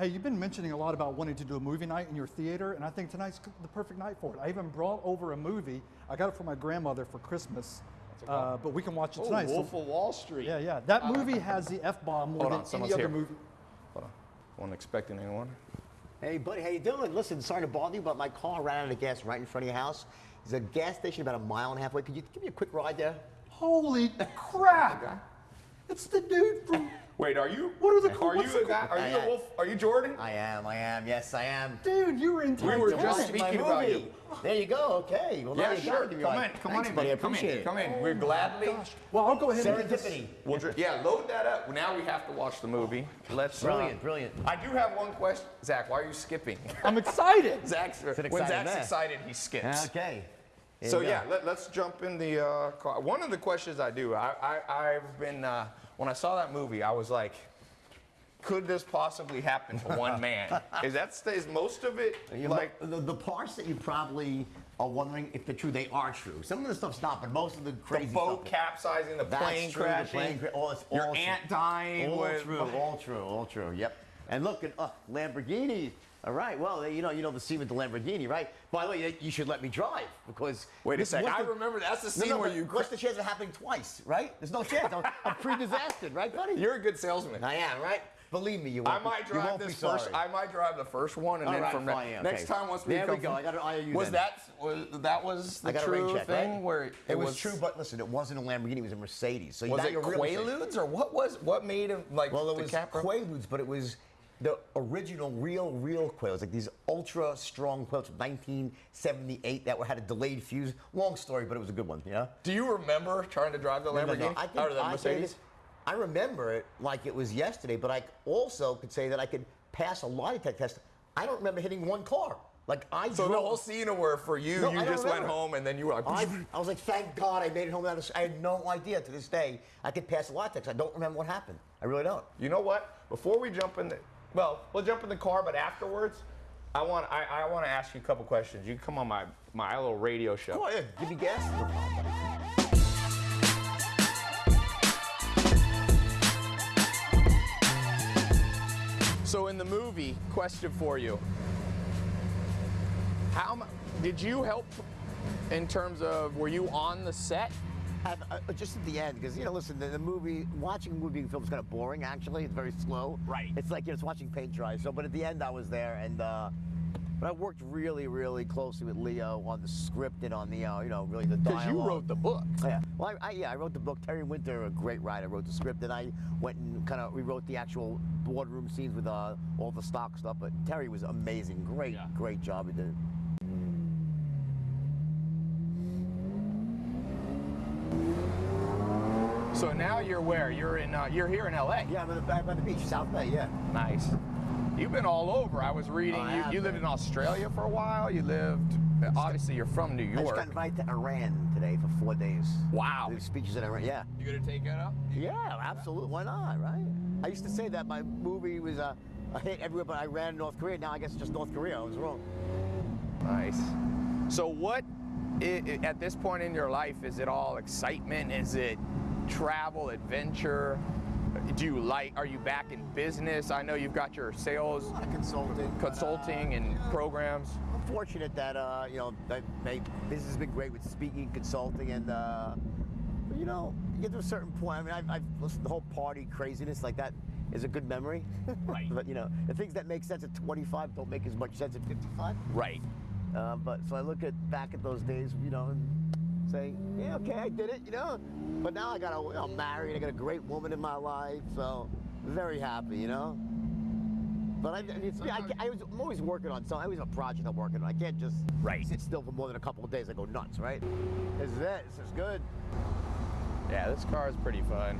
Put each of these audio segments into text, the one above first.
Hey, you've been mentioning a lot about wanting to do a movie night in your theater, and I think tonight's the perfect night for it. I even brought over a movie. I got it for my grandmother for Christmas, uh, but we can watch it Oh, tonight. So- Wolf of Wall Street. yeah, yeah. That movie has the F bomb more Hold than on, any other here. movie. Hold on. Wasn't expecting anyone. Hey, buddy, how you doing? Listen, sorry to bother you, but my car ran out of gas right in front of your house. There's a gas station about a mile and a half away. Could you give me a quick ride there? Holy crap! It's the dude from. Wait, are you? What are the- Are you the- a guy? Are you the Wolf? Are you Jordan? I am, I am. Yes, I am. Dude, you were in We were just Watching speaking about movie. you. There you go. Okay. Well, Yeah, sure. got it. Come You're in. Come on in. buddy. I Come appreciate in. it. Come in. We're gladly. Gosh. Well, I'll go ahead and just. Serendipity. We'll dr- yeah, load that up. Now we have to watch the movie. Let's. uh, Brilliant, brilliant. I do have one question, Zach. Why are you skipping? I'm excited. Zach's when Zach's man. excited, he skips. Okay. Here So yeah, let, us jump in the uh, car. One of the questions I do, I, I, I've been uh, when I saw that movie, I was like, could this possibly happen to one man? Is that is most of it You like? know, the, the parts that you probably are wondering if they're true, they are true. Some of the stuff's not, but most of the crazy The boat stuff. capsizing, the plane true, the crashing, plane cra- all, it's your all aunt true. dying. All with, true, all true, all true. Yep. And look at uh, Lamborghini. All right. Well, you know, you know the scene with the Lamborghini, right? By the way, you should let me drive because. Wait a this- sec. I the- remember that's the scene no, where you. What's the chance of happening twice, right? There's no chance. I'm, I'm pre-disastered, right, buddy? You're a good salesman. I am, right? Believe me, you I won't. might be, drive this first. sorry. I might drive the first one, and All then right, from fine, ne- okay. next time once we There we come go. from- I got an IOU Was then. that was that was the I true check, thing right? where it, it was, true, but listen, it wasn't a Lamborghini; it was a Mercedes. So Was it you're really safe. Quaaludes or what was what made him like Well, it was Capra? Quaaludes, but it was the original, real, real Quaaludes, like these ultra strong Quaaludes from 1978 that were, had a delayed fuse. Long story, but it was a good one. You know. Do you remember trying to drive the No, no, Lamborghini no. I think or the I Mercedes? I remember it like it was yesterday, but I also could say that I could pass a lie detector test. I don't remember hitting one car. Like I So the whole scene where for you, No, you just went home and then you were like, I, I was like, thank God I made it home without a I had no idea to this day I could pass a lie detector. I don't remember what happened. I really don't. you know what? Before we jump in the, well, we'll jump in the car, but afterwards, I want I, I want to ask you a couple questions. You can come on my my little radio show. Go ahead, give me gas. So in the movie, question for you. How did you help in terms of were you on the set? At, uh, just at the end, because you know, listen, the, the movie, watching a movie film is kind of boring. Actually, it's very slow. Right. It's like you know, it's watching paint dry. So, but at the end, I was there, and uh, but I worked really, really closely with Leo on the script and on the, uh, you know, really the Because you wrote the book. Yeah. Well, I, I, yeah, I wrote the book. Terry Winter, a great writer, wrote the script, and I went and kind of rewrote the actual boardroom scenes with uh, all the stock stuff. But Terry was amazing. Great, Yeah. great job he did. So now you're where? You're in. Uh, you're here in L.A. Yeah, I'm, the, I'm on the beach, South Bay. Yeah. Nice. You've been all over. I was reading. I you you lived in Australia for a while. You lived. Obviously, you're from New York. I just got invited to Iran today for four days. Wow. Do speeches in Iran. Yeah. You gonna take it up? Yeah, absolutely. Why not, right? I used to say that my movie was a, a hit everywhere, but I ran North Korea. Now I guess it's just North Korea. I was wrong. Nice. So what, i- i- at this point in your life, is it all excitement? Is it travel, adventure? Do you like? Are you back in business? I know you've got your sales, of consulting. but, uh, and yeah. programs. I'm fortunate that uh, you know that my business has been great with speaking, consulting, and uh, you know, you get to a certain point. I mean, I've, I've listened to the whole party craziness like that is a good memory. Right. but you know, the things that make sense at 25 don't make as much sense at 55. Right. Uh, but so I look at back at those days, you know, and say, yeah, okay, I did it, you know. But now I got a, I'm married, I got a great woman in my life, so very happy, you know. But I, it's, I, I was, I'm always working on something. I always have a project I'm working on. I can't just Right. sit still for more than a couple of days. I go nuts, right? This is it. This is good. Yeah, this car is pretty fun.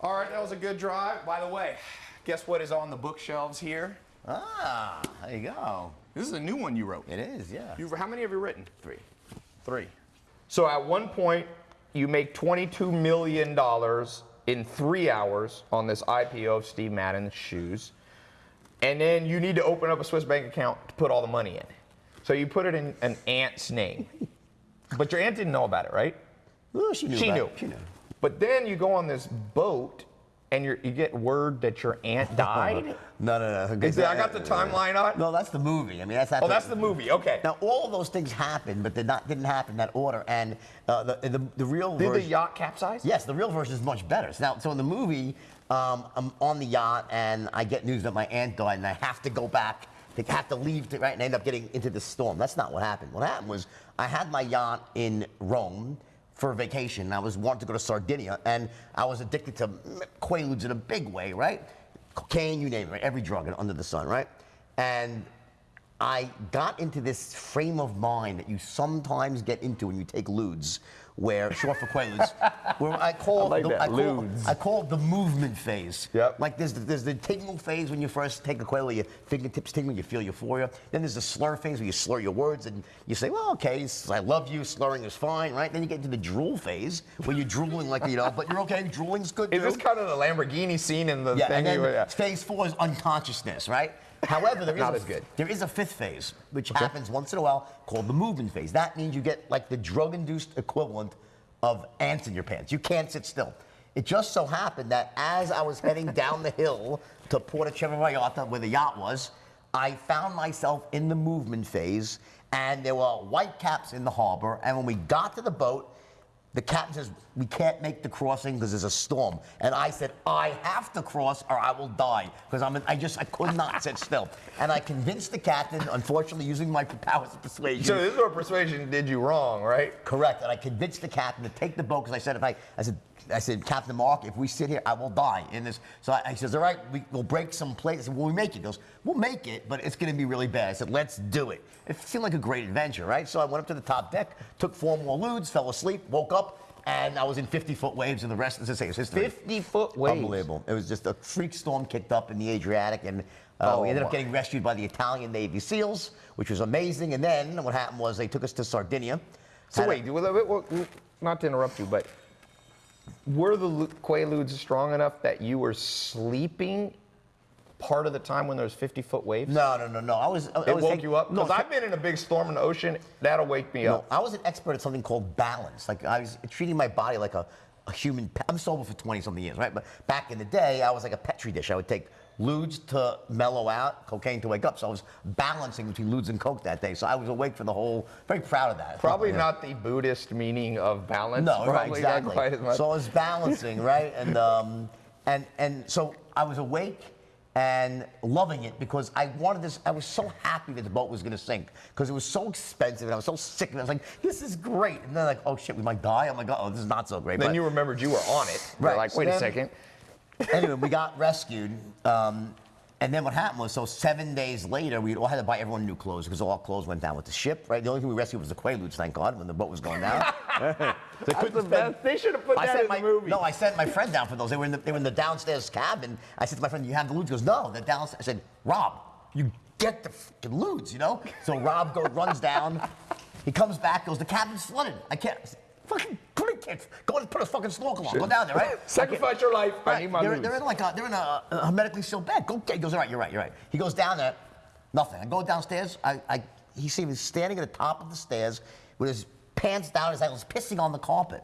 All right, that was a good drive. By the way, guess what is on the bookshelves here? Ah, there you go. This is a new one you wrote. It is, yeah. You've, how many have you written? Three. Three. So at one point, you make $22 million in three hours on this IPO of Steve Madden's shoes. And then you need to open up a Swiss bank account to put all the money in. So you put it in an aunt's name. but your aunt didn't know about it, right? Oh, she knew. She knew. it. She knew. But then you go on this boat and you're, you get word that your aunt died. No, no, no. Is that, I got the timeline on? No, that's the movie. I mean, that's Oh, that's the movie. Okay. Now, all of those things happened, but they not didn't happen in that order. And uh, the, the the real version Did the yacht capsize? Yes, the real version is much better. So now, so in the movie, um, I'm on the yacht and I get news that my aunt died, and I have to go back. They have to leave, to, right? And I end up getting into the storm. That's not what happened. What happened was I had my yacht in Rome for a vacation. I was wanting to go to Sardinia, and I was addicted to Quaaludes in a big way, right? Cocaine, you name it, right? every drug under the sun, right? And I got into this frame of mind that you sometimes get into when you take ludes, where short for Quaaludes, where I call, I like the, I, call. I call the movement phase. Yep. Like there's the, there's the tingle phase when you first take a Quaalude, your fingertips tingle, you feel euphoria. Then there's the slur phase where you slur your words and you say, well, okay, I love you, slurring is fine, right? Then you get into the drool phase where you're drooling like you know, but you're okay, drooling's good Is too. this kind of the Lamborghini scene in the Yeah, thing? and then you- yeah. phase four is unconsciousness, right? However, there is Not a, as good. There is a fifth phase, which happens once in a while, called the movement phase. That means you get like the drug-induced equivalent of ants in your pants. You can't sit still. It just so happened that as I was heading down the hill to Porto Vallarta, where the yacht was, I found myself in the movement phase, and there were white caps in the harbor. And when we got to the boat, the captain says, We can't make the crossing because there's a storm. And I said, I have to cross or I will die. Because I'm I just I could not sit still. And I convinced the captain, unfortunately using my powers of persuasion. So this is where persuasion did you wrong, right? Correct. And I convinced the captain to take the boat because I said if I I said I said, Captain Mark, if we sit here, I will die in this. So I, he says, all right, we, we'll break some plates. I said, will we make it? He goes, we'll make it, but it's going to be really bad. I said, let's do it. It seemed like a great adventure, right? So I went up to the top deck, took four more ludes, fell asleep, woke up, and I was in 50-foot waves, and the rest, as I say, is history. 50 foot waves. Unbelievable. It was just a freak storm kicked up in the Adriatic, and uh, Oh, we ended up getting rescued by the Italian Navy SEALs, which was amazing. And then what happened was they took us to Sardinia. So a- wait, well, not to interrupt you, but were the lu- Quaaludes strong enough that you were sleeping part of the time when there was 50 foot waves? No, no, no, no. I was. I, I It was woke you up? No, Because I've been in a big storm in the ocean. That'll wake me no, up. I was an expert at something called balance. Like I was treating my body like a, a human. pe- I'm sober for 20 something years, right? But back in the day, I was like a petri dish. I would take ludes to mellow out, cocaine to wake up. So I was balancing between ludes and coke that day. So I was awake for the whole. Very proud of that. Probably Yeah. not the Buddhist meaning of balance. No, right, exactly. quite as much. So I was balancing, right? And um, and and so I was awake and loving it because I wanted this. I was so happy that the boat was going to sink because it was so expensive and I was so sick And. I was like, this is great. And then like, oh shit, we might die. I'm like, oh, this is not so great. then But- you remembered you were on it. You're Right, like, so wait a then- second. anyway, we got rescued. Um, and then what happened was, so seven days later, we all had to buy everyone new clothes because all clothes went down with the ship, right? The only thing we rescued was the Quaaludes, thank God, when the boat was going down. They the spend- They should have put I that sent in my, the movie. No, I sent my friend down for those. They were in the, they were in the downstairs cabin. I said to my friend, "You have the ludes?" He goes, "No, they're downstairs." I said, "Rob, you get the fucking ludes, you know?" So Rob goes, runs down. He comes back, goes, "The cabin's flooded. I can't." Fucking it, kids. Go and put a fucking snorkel on. Go down there, right? Sacrifice your life. I need my they're, they're in like a, they're in a, a hermetically sealed bed. Go. He goes, all right, you're right, you're right. He goes down there, nothing. I go downstairs. I, I, he sees me standing at the top of the stairs with his pants down, his ankles, pissing on the carpet.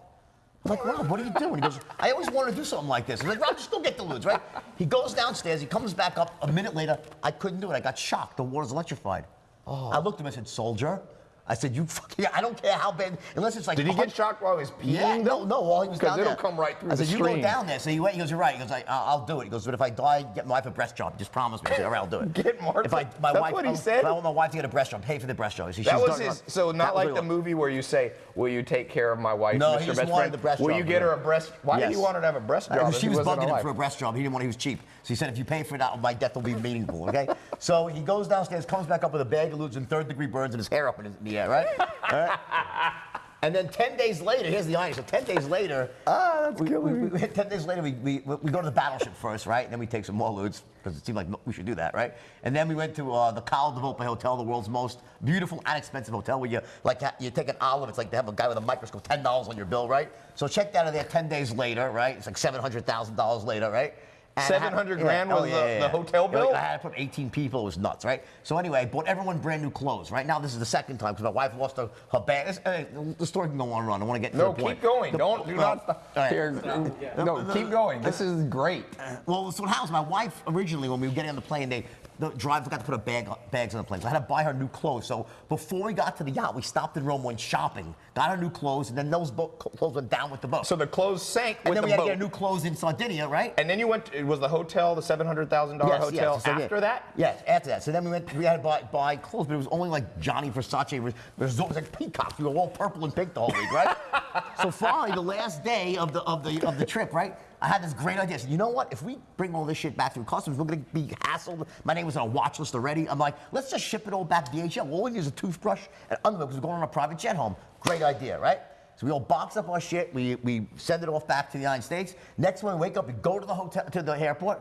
I'm like, Rob, what are you doing? He goes, I always wanted to do something like this. I'm like, Rob, just go get the ludes, right? He goes downstairs. He comes back up a minute later. I couldn't do it. I got shocked. The water's electrified. Oh. I looked at him. and said, soldier. I said, you fucking, I don't care how bad, unless it's like. Did he get shocked while he was peeing? yeah, no, no, while he was down it'll there. come right through I said, you go down there. So he went, he goes, you're right. He goes, I, I'll I'll do it. He goes, but if I die, get my wife a breast job. Just promise me. I said, all right, I'll do it. Get Martha- If I, my That's wife, what he I- said? I want my wife to get a breast job. Pay for the breast job. She, That she's was his. So not like the movie where you say, "Will you take care of my wife, No, Mr. he just Best wanted Friend? the breast Will job, Will you get her a breast? Why did he want her to have a breast job? She was bugging him for a breast job. He didn't want. He was cheap. So he said, if you pay for it, my death will be meaningful. Okay. so he goes downstairs, comes back up with a bag of ludes and third degree burns and his hair up in, his, in the air, right? All right? And then 10 days later, here's the irony. So 10 days later, Ah, that's we, we, we, 10 days later, we, we, we go to the battleship first, right? And then we take some more ludes because it seemed like we should do that, right? And then we went to uh, the Cala di Volpe Hotel, the world's most beautiful and expensive hotel where you like you take an olive, it's like they have a guy with a microscope, $10 on your bill, right? So check that out of there 10 days later, right? It's like $700,000 later, right? And I had- 700 grand was the- the hotel Yeah, like, bill? I had to put 18 people. It was nuts, right? So anyway, I bought everyone brand new clothes. Right now, this is the second time because my wife lost her, her bag. This, uh, the story can go on and on. I want to get to No, the point. No, keep going. The- Don't do well, not right. Here, no, keep going. This is great. Well, so what happens? My wife originally, when we were getting on the plane, they the driver forgot to put her bag, bags on the plane. So I had to buy her new clothes. So before we got to the yacht, we stopped in Rome, went shopping, got her new clothes, and then those boat, clothes went down with the boat. So the clothes sank and with then the we had boat. to get new clothes in Sardinia, right? and then you went. It was the hotel, the seven hundred thousand dollar Yes, hotel. yes. So, yeah. after that, Yes, after that. So then we went. We had to buy, buy clothes, but it was only like Gianni Versace. res- Resort. It was like peacocks. We were all purple and pink the whole week, right? so finally, the last day of the of the of the trip, right? I had this great idea. I said, you know what? If we bring all this shit back through customs, we're gonna be hassled. My name was on a watch list already. I'm like, let's just ship it all back to DHL. All we need is a toothbrush and underwear because we're going on a private jet home. Great idea, right? So we all box up our shit. We we send it off back to the United States. Next morning, we wake up, we go to the hotel to the airport.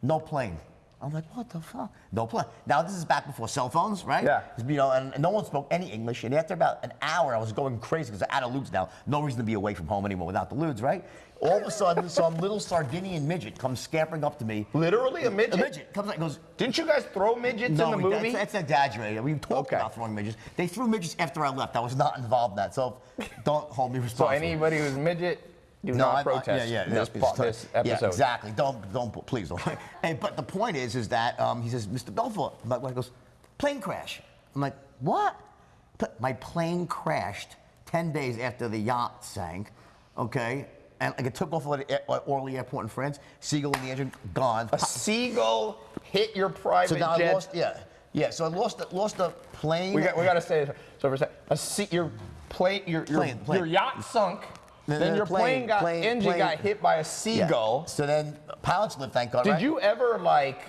No plane. I'm like, what the fuck? No plane. Now this is back before cell phones, right? Yeah. You know, and, and no one spoke any English. And after about an hour, I was going crazy because I had a Ludes now. No reason to be away from home anymore without the Ludes, right? All of a sudden, some little Sardinian midget comes scampering up to me. literally a midget. A midget comes like goes. Didn't you guys throw midgets No, in the we- movie? That's, that's exaggerated. We talked Okay. about throwing midgets. They threw midgets after I left. I was not involved in that. So don't hold me responsible. so anybody who's midget, do No, not I- I- protest yeah, yeah, this, yeah, this episode. Yeah, exactly. Don't, don't, please don't. but the point is, is that um, he says, Mr. Belfort, my wife goes, plane crash. I'm like, what? My plane crashed 10 days after the yacht sank, okay? And like it took off at at Orly Airport in France. Seagull in the engine, gone. A seagull hit your private So now jet. I lost, yeah. Yeah, so I lost, the- lost the plane. We got, we got to say this. So for a second, a sea, your plane, your, your, Plane, plane. your yacht sunk. No, then no, your plane, plane, got plane, engine plane. got hit by a Yeah. seagull. So then pilots live, thank God. Did right? you ever like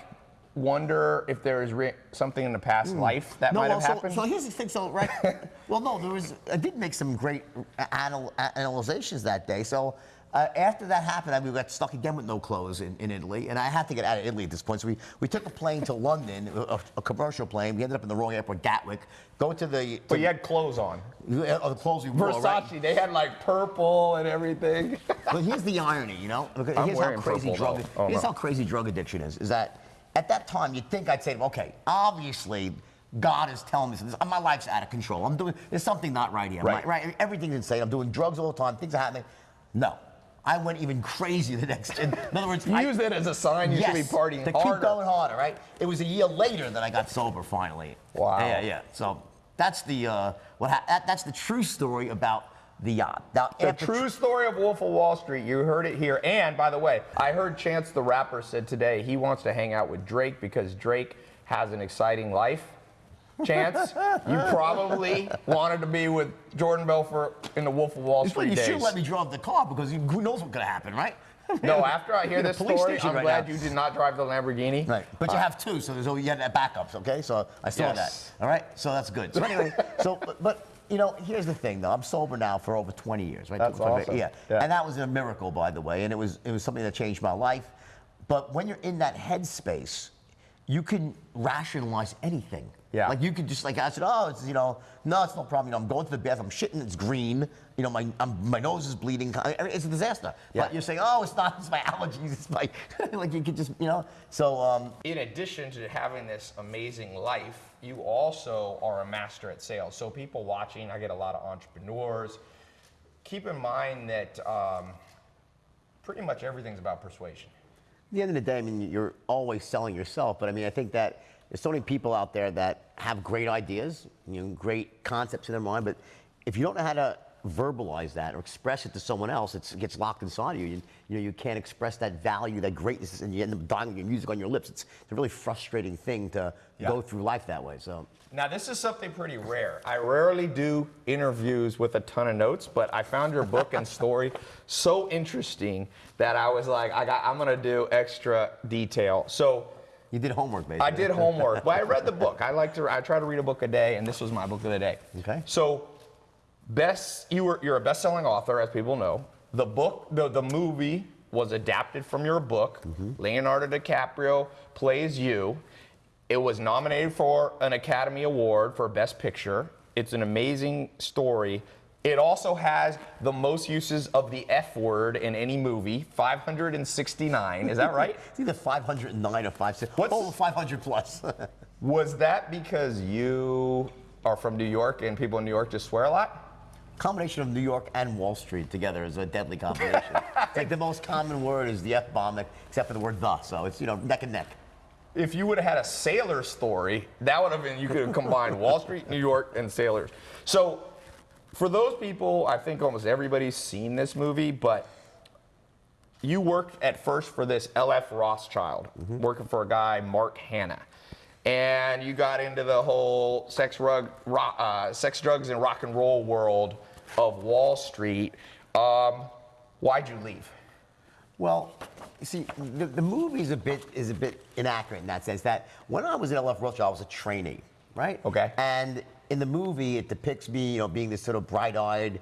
wonder if there was re- something in the past life that might Hmm. well, have so, happened? So here's the thing. So right, well, no, there was. I did make some great anal, analyzations that day. So. Uh, after that happened, I, we got stuck again with no clothes in, in Italy, and I had to get out of Italy at this point. So we, we took a plane to London, a, a commercial plane. We ended up in the wrong airport, Gatwick. Go to the. but you had clothes on. uh, the clothes we wore. Versace, Right? they had like purple and everything. But here's the irony, you know. Because I'm here's how crazy purple, drug. Oh, here's no. how crazy drug addiction is. Is that at that time you'd think I'd say, okay, obviously God is telling me something. My life's out of control. I'm doing. There's something not right here. Right. right. Everything's insane. I'm doing drugs all the time. Things are happening. No, I went even crazy the next. In, in other words, you I, used it as a sign you should be partying to harder. keep going harder. Right. It was a year later that I got sober finally. Wow. Yeah, yeah. So that's the uh, what. Ha- that, that's the true story about the yacht. Now, The true story of Wolf of Wall Street. You heard it here. And by the way, I heard Chance the rapper said today he wants to hang out with Drake because Drake has an exciting life. Chance, you probably wanted to be with Jordan Belfort in the Wolf of Wall Street You Street should let me drive the car because you, who knows what could happen, right? No, after I hear You're in a this story, I'm right glad now. you did not drive the Lamborghini. Right, but you Uh, have two, so there's always you had backups, okay? So I saw Yes. that. All right, so that's good. So anyway, so but, but you know, here's the thing though. I'm sober now for over 20 years, right? That's awesome. Yeah. Yeah. and that was a miracle, by the way, and it was it was something that changed my life. But when you're in that headspace, you can rationalize anything. Yeah. Like you could just like I said, oh, it's you know, no, it's no problem. You know, I'm going to the bath, I'm shitting, it's green. You know, my I'm, my nose is bleeding. I mean, It's a disaster. Yeah. But you're saying, oh, it's not. It's my allergies. It's my like you could just you know. So um, in addition to having this amazing life, you also are a master at sales. So people watching, I get a lot of entrepreneurs. Keep in mind that um, pretty much everything's about persuasion. At the end of the day, I mean, you're always selling yourself, but I mean, I think that there's so many people out there that have great ideas, you know, great concepts in their mind, but if you don't know how to verbalize that or express it to someone else, it's, it gets locked inside of you. you. You know, you can't express that value, that greatness, and you end up dying with your music on your lips. It's, it's a really frustrating thing to Yeah. go through life that way. So, Now, this is something pretty rare. I rarely do interviews with a ton of notes, but I found your book and story so interesting that I was like, I got, I'm gonna do extra detail. So you did homework, basically. I did homework. but I read the book. I like to. I try to read a book a day, and this was my book of the day. Okay. So, best you were you're a best-selling author, as people know. The book, the the movie was adapted from your book. Mm-hmm. Leonardo DiCaprio plays you. It was nominated for an Academy Award for Best Picture. It's an amazing story. It also has the most uses of the F word in any movie, 569. Is that right? It's either 509 or 560. What's- Over 500 plus. Was that because you are from New York and people in New York just swear a lot? combination of New York and Wall Street together is a deadly combination. it's like the most common word is the F bomb, except for the word the. So it's, you know, neck and neck. If you would have had a sailor story, that would have been, you could have combined Wall Street, New York, and sailors. So, for those people, I think almost everybody's seen this movie, but you worked at first for this LF Rothschild, working for a guy, Mark Hanna. And you got into the whole sex, rug, ro- uh, sex drugs, and rock and roll world of Wall Street. Um, why'd you leave? Well, you see, the, the movie is a bit is a bit inaccurate in that sense. That when I was at LF Rothschild, I was a trainee, right? Okay. And in the movie, it depicts me, you know, being this sort of bright-eyed,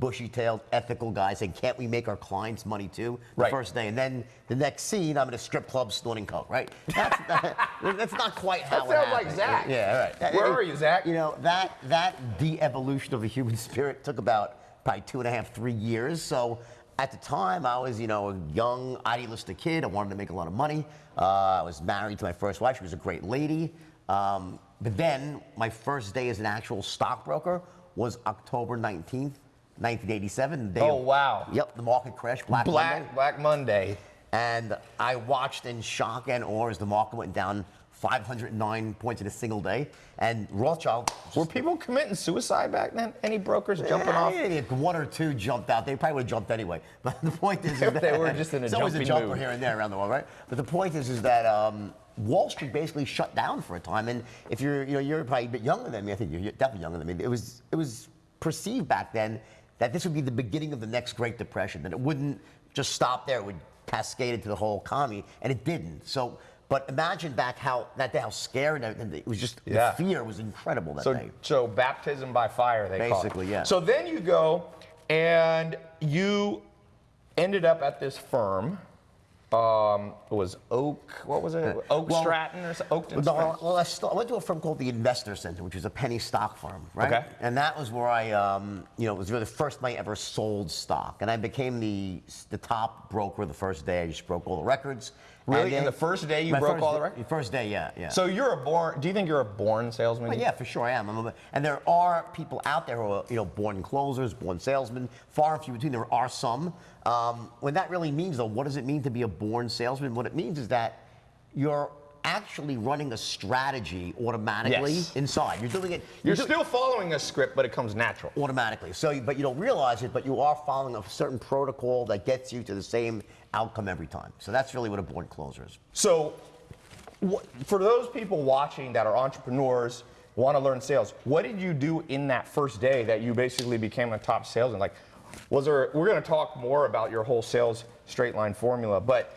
bushy-tailed, ethical guy saying, "Can't we make our clients money too?" The Right. first day, and then the next scene, I'm in a strip club snorting coke, right? That's, that, that's not quite how That it sounds like. Zach. Yeah, right. Where are you, Zach? You know that that de-evolution of the human spirit took about probably two and a half, three years. So at the time, I was you know a young, idealistic kid. I wanted to make a lot of money. Uh, I was married to my first wife. She was a great lady. Um, but then my first day as an actual stockbroker was October 19th, 1987. the day Oh, of- wow. Yep, the market crashed. Black, Black, Monday. Black Monday. And I watched in shock and awe as the market went down 509 points in a single day. And Rothschild. Were people committing suicide back then? Any brokers jumping off? If one or two jumped out, they probably would have jumped anyway. But the point is, that they were just in a it's always a jumping jumper mood. here and there around the world, right? But the point is, is that um, Wall Street basically shut down for a time. And if you're, you know, you're probably a bit younger than me. I think you're definitely younger than me. It was, it was perceived back then that this would be the beginning of the next Great Depression. That it wouldn't just stop there. It would cascade into the whole economy, and it didn't. So. But imagine back how that day, how scared and it was just Yeah. the fear was incredible that So, day. so baptism by fire, they call it. Basically, yeah. So then you go and you ended up at this firm. Um, it was Oak, what was it? Oak Well, Stratton or something? Oakton No, well, I, I went to a firm called the Investor Center, which is a penny stock firm, right? Okay. And that was where I, um, you know, it was really the first time I ever sold stock, and I became the the top broker the first day. I just broke all the records. Really? And In the first day you my broke first all the records? First day, yeah, yeah. So you're a born, do you think you're a born salesman? Well, yeah, for sure I am. I'm a, and there are people out there who are, you know, born closers, born salesmen. Far and few between. There are some. Um, when that really means, though, what does it mean to be a born salesman? What it means is that you're actually running a strategy automatically Yes. inside. You're doing it. You're do- still following a script, but it comes natural. automatically. So, but you don't realize it, but you are following a certain protocol that gets you to the same outcome every time. So that's really what a born closer is. So, for those people watching that are entrepreneurs, want to learn sales, what did you do in that first day that you basically became a top salesman? Like, was there? We're going to talk more about your whole sales straight line formula, but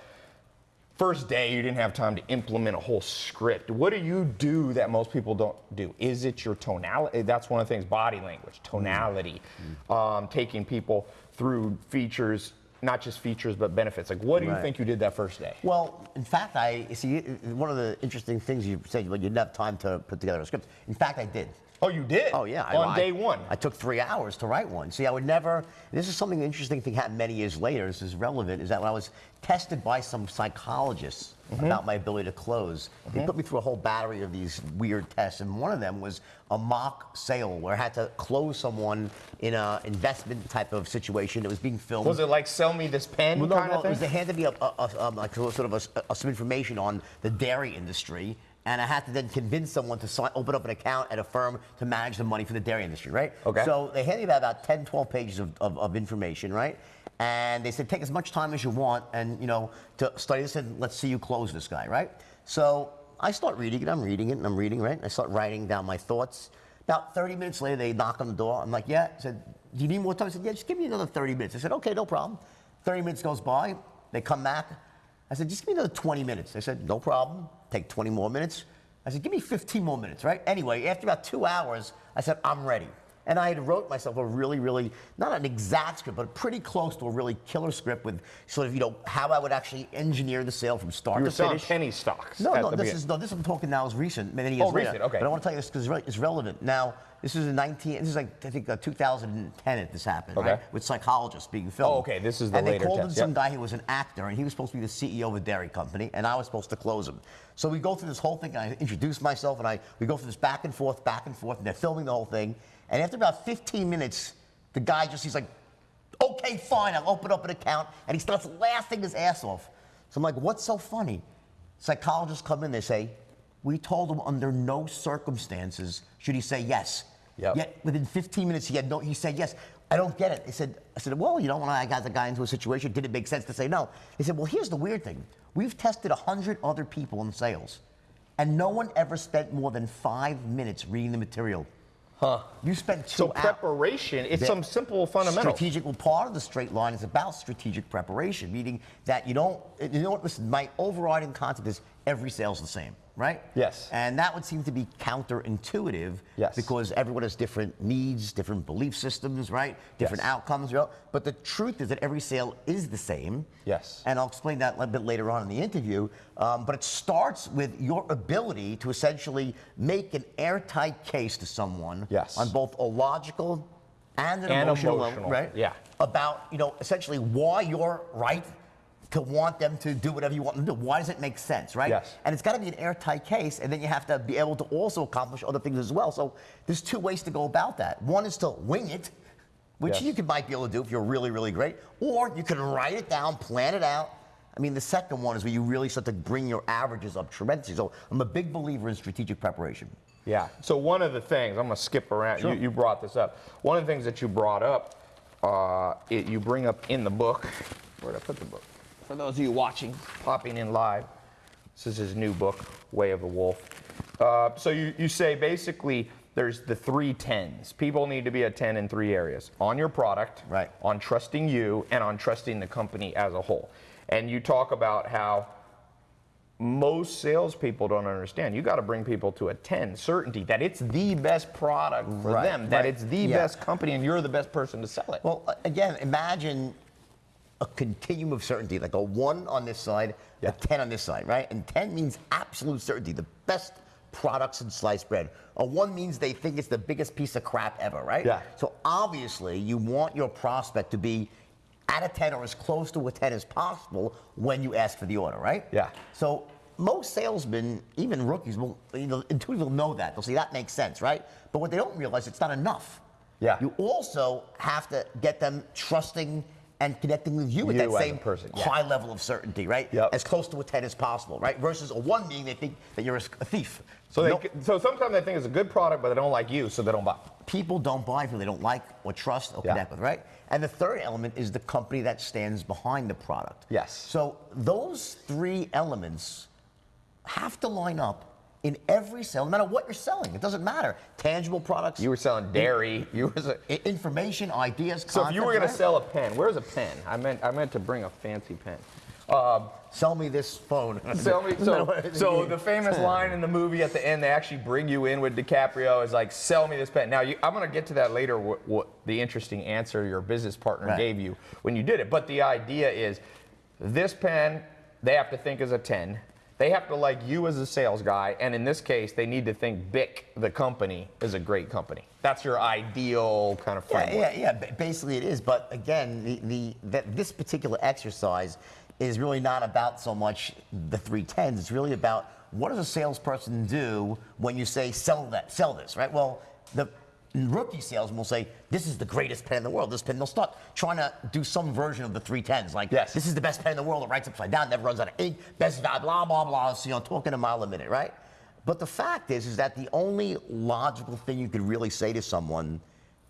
first day you didn't have time to implement a whole script. What do you do that most people don't do? Is it your tonality? That's one of the things. Body language, tonality, um, taking people through features. Not just features, but benefits. Like, what do you think you did that first day? Well, in fact, I see one of the interesting things you said, well, you didn't have time to put together a script. In fact, I did. Oh, you did? Oh yeah, On I- day one. I took three hours to write one. See, I would never. This is something interesting thing happened many years later. This is relevant. Is that when I was tested by some psychologists Mm-hmm. about my ability to close, they mm-hmm. put me through a whole battery of these weird tests, and one of them was a mock sale where I had to close someone in a investment type of situation. It was being filmed. Was it like sell me this pen Well, no, kind no, of it was thing? they handed me a, a, a, like sort of a, a- some information on the dairy industry, and I had to then convince someone to sign, open up an account at a firm to manage the money for the dairy industry, right? Okay. So they handed me about 10, 12 pages of, of, of information, right? And they said, take as much time as you want, and you know, to study this, and let's see you close this guy, right? So I start reading it. I'm reading it, and I'm reading, right? And I start writing down my thoughts. About 30 minutes later, they knock on the door. I'm like, yeah. I said, do you need more time? I said, yeah, just give me another 30 minutes. I said, okay, no problem. 30 minutes goes by. They come back. I said, just give me another 20 minutes. They said, no problem. Take 20 more minutes. I said, give me 15 more minutes, right? Anyway, after about two hours, I said, I'm ready. And I had wrote myself a really, really, not an exact script, but pretty close to a really killer script with sort of, you know, how I would actually engineer the sale from start You were to selling finish. penny stocks. No, no, this is no, this I'm talking now is recent, many years Oh, later. recent, okay. But I want to tell you this because it's relevant. Now, this is in 19. This is like I think uh, 2010 that this happened, Okay. right? With psychologists being filmed. Oh, okay, this is the and they later called in some yep. guy who was an actor, and he was supposed to be the CEO of a dairy company, and I was supposed to close him. So we go through this whole thing. And I introduce myself, and I we go through this back and forth, back and forth, and they're filming the whole thing. And after about 15 minutes, the guy just he's like, "Okay, fine, I'll open up an account," and he starts laughing his ass off. So I'm like, "What's so funny?" Psychologists come in, they say, "We told him under no circumstances should he say yes." Yep. Yet within 15 minutes, he had no. He said yes. I don't get it. He said, I said, well, you know, when I got the guy into a situation, did it make sense to say no? He said, well, here's the weird thing. We've tested 100 other people in sales, and no one ever spent more than five minutes reading the material. Huh. You spent two So preparation, it's some simple fundamentals. Strategic, well, part of the straight line is about strategic preparation, meaning that you don't, you know what, listen, my overriding concept is every sale's the same, right? Yes. And that would seem to be counterintuitive Yes. because everyone has different needs, different belief systems, right? Different Yes. outcomes, you know? But the truth is that every sale is the same. Yes. And I'll explain that a little bit later on in the interview. Um, but it starts with your ability to essentially make an airtight case to someone Yes. on both a logical and an And emotional, level, right? yeah. About you know essentially why you're right to want them to do whatever you want them to do. Why does it make sense, right? Yes. And it's got to be an airtight case, and then you have to be able to also accomplish other things as well. So there's two ways to go about that. One is to wing it, which Yes. you could might be able to do if you're really, really great, or you can write it down, plan it out. I mean, the second one is where you really start to bring your averages up tremendously. So I'm a big believer in strategic preparation. Yeah. So one of the things I'm going to skip around. Sure. You, you brought this up. One of the things that you brought up, uh, it, you bring up in the book. Where did I put the book? For those of you watching, popping in live, this is his new book, Way of the Wolf. Uh, so you, you say basically there's the three tens. People need to be a ten in three areas: on your product, Right. on trusting you, and on trusting the company as a whole. And you talk about how most salespeople don't understand. You got to bring people to a 10 certainty that it's the best product for Right, them, that right. it's the Yeah. best company, and you're the best person to sell it. Well, again, imagine a continuum of certainty, like a one on this side, Yeah. a 10 on this side, right? And 10 means absolute certainty, the best products in sliced bread. A one means they think it's the biggest piece of crap ever, right? Yeah. So obviously, you want your prospect to be at a 10 or as close to a 10 as possible when you ask for the order, right? Yeah. So most salesmen, even rookies, will you know, intuitively know that. They'll say that makes sense, right? But what they don't realize, it's not enough. Yeah. You also have to get them trusting and connecting with you, with You that same person, yeah. high level of certainty, right? Yep. As close to a 10 as possible, right? Versus a one being they think that you're a, a thief. so, they, Nope. so sometimes they think it's a good product, but they don't like you, so they don't buy. people don't buy who they don't like or trust or Yeah. connect with, right? And the third element is the company that stands behind the product. Yes. So those three elements have to line up in every sale, no matter what you're selling. It doesn't matter. Tangible products. You were selling dairy. You were. se- i- information, ideas, So if you were going to sell a pen, where's a pen? I meant I meant to bring a fancy pen. Um, sell me this phone. Sell me, so, so the famous line in the movie at the end, they actually bring you in with DiCaprio is like, "Sell me this pen." Now, you, I'm going to get to that later. What, what the interesting answer your business partner Right. gave you when you did it, but the idea is, this pen they have to think as a 10. They have to like you as a sales guy, and in this case, they need to think Bic, the company, is a great company. That's your ideal kind of Yeah, framework. yeah, yeah. ba- Basically, it is. But again, the, the that this particular exercise is really not about so much the three tens. It's really about what does a salesperson do when you say sell that, sell this, right? Well, the rookie salesman will say, "This is the greatest pen in the world." This pen. They'll start trying to do some version of the three tens, like, Yes. "This is the best pen in the world." It writes upside down, never runs out of ink, best value, blah blah blah. So, you know, talking a mile a minute, right? But the fact is, is that the only logical thing you could really say to someone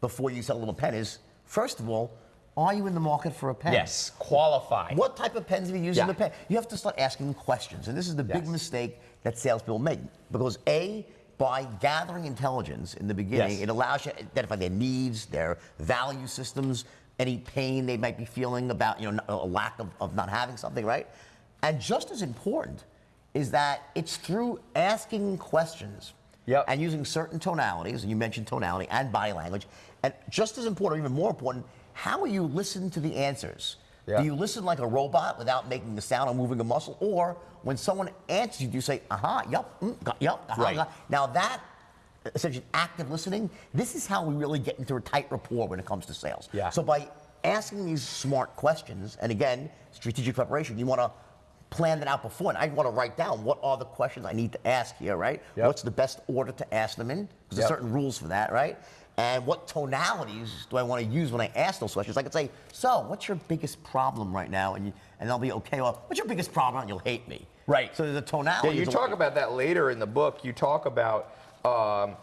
before you sell a little pen is, first of all, are you in the market for a pen? Yes, qualified. What type of pens have you used in Yeah. the pen? You have to start asking questions. And this is the big mistake that salespeople make. Because A, by gathering intelligence in the beginning, Yes. it allows you to identify their needs, their value systems, any pain they might be feeling about, you know, a lack of, of not having something, right? And just as important is that it's through asking questions Yep. and using certain tonalities, and you mentioned tonality and body language, and just as important, or even more important, how will you listen to the answers? Yeah. Do you listen like a robot without making a sound or moving a muscle, or when someone answers you, do you say, "Aha, yup, mm, yup, aha, Right. got." Now that essentially active listening, this is how we really get into a tight rapport when it comes to sales. Yeah. So by asking these smart questions, and again, strategic preparation, you want to plan that out before. And I want to write down what are the questions I need to ask here, right? Yep. What's the best order to ask them in? Because Yep. there's certain rules for that, right? And what tonalities do I want to use when I ask those questions? I could say, so what's your biggest problem right now? And, you, and they'll be okay. Well, what's your biggest problem? And you'll hate me. Right. So there's a tonality. Yeah, you talk about that later in the book. You talk about um,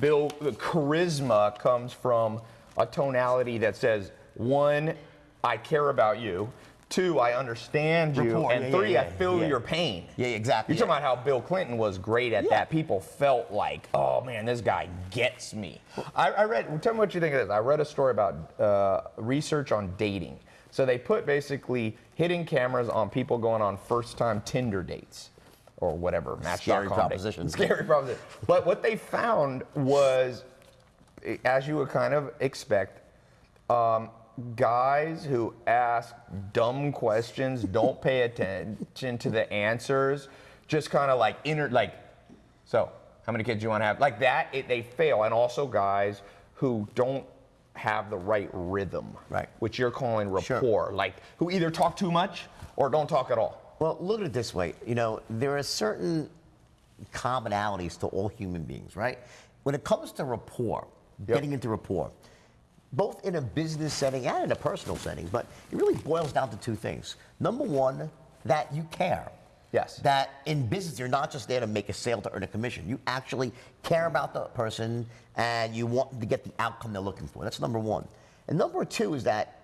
Bill. The charisma comes from a tonality that says one, I care about you. Two, I understand you. Rapport, and yeah, three, yeah, I feel your pain. Yeah, exactly, You're talking about how Bill Clinton was great at that. People felt like, oh man, this guy gets me. I, I read. Tell me what you think of this. I read a story about uh, research on dating. So they put basically hidden cameras on people going on first-time Tinder dates or whatever. Match.com Scary proposition. Scary proposition. But what they found was, as you would kind of expect, um, guys who ask dumb questions, don't pay attention to the answers, just kind of like inner, like, so how many kids do you want to have? Like that, it, they fail. And also guys who don't have the right rhythm, Right. Which you're calling Sure. rapport, like who either talk too much or don't talk at all. Well, look at it this way. You know, there are certain commonalities to all human beings, right? When it comes to rapport, Yep. getting into rapport, both in a business setting and in a personal setting, but it really boils down to two things. Number one, that you care. Yes. That in business, you're not just there to make a sale to earn a commission. You actually care about the person and you want to get the outcome they're looking for. That's number one. And number two is that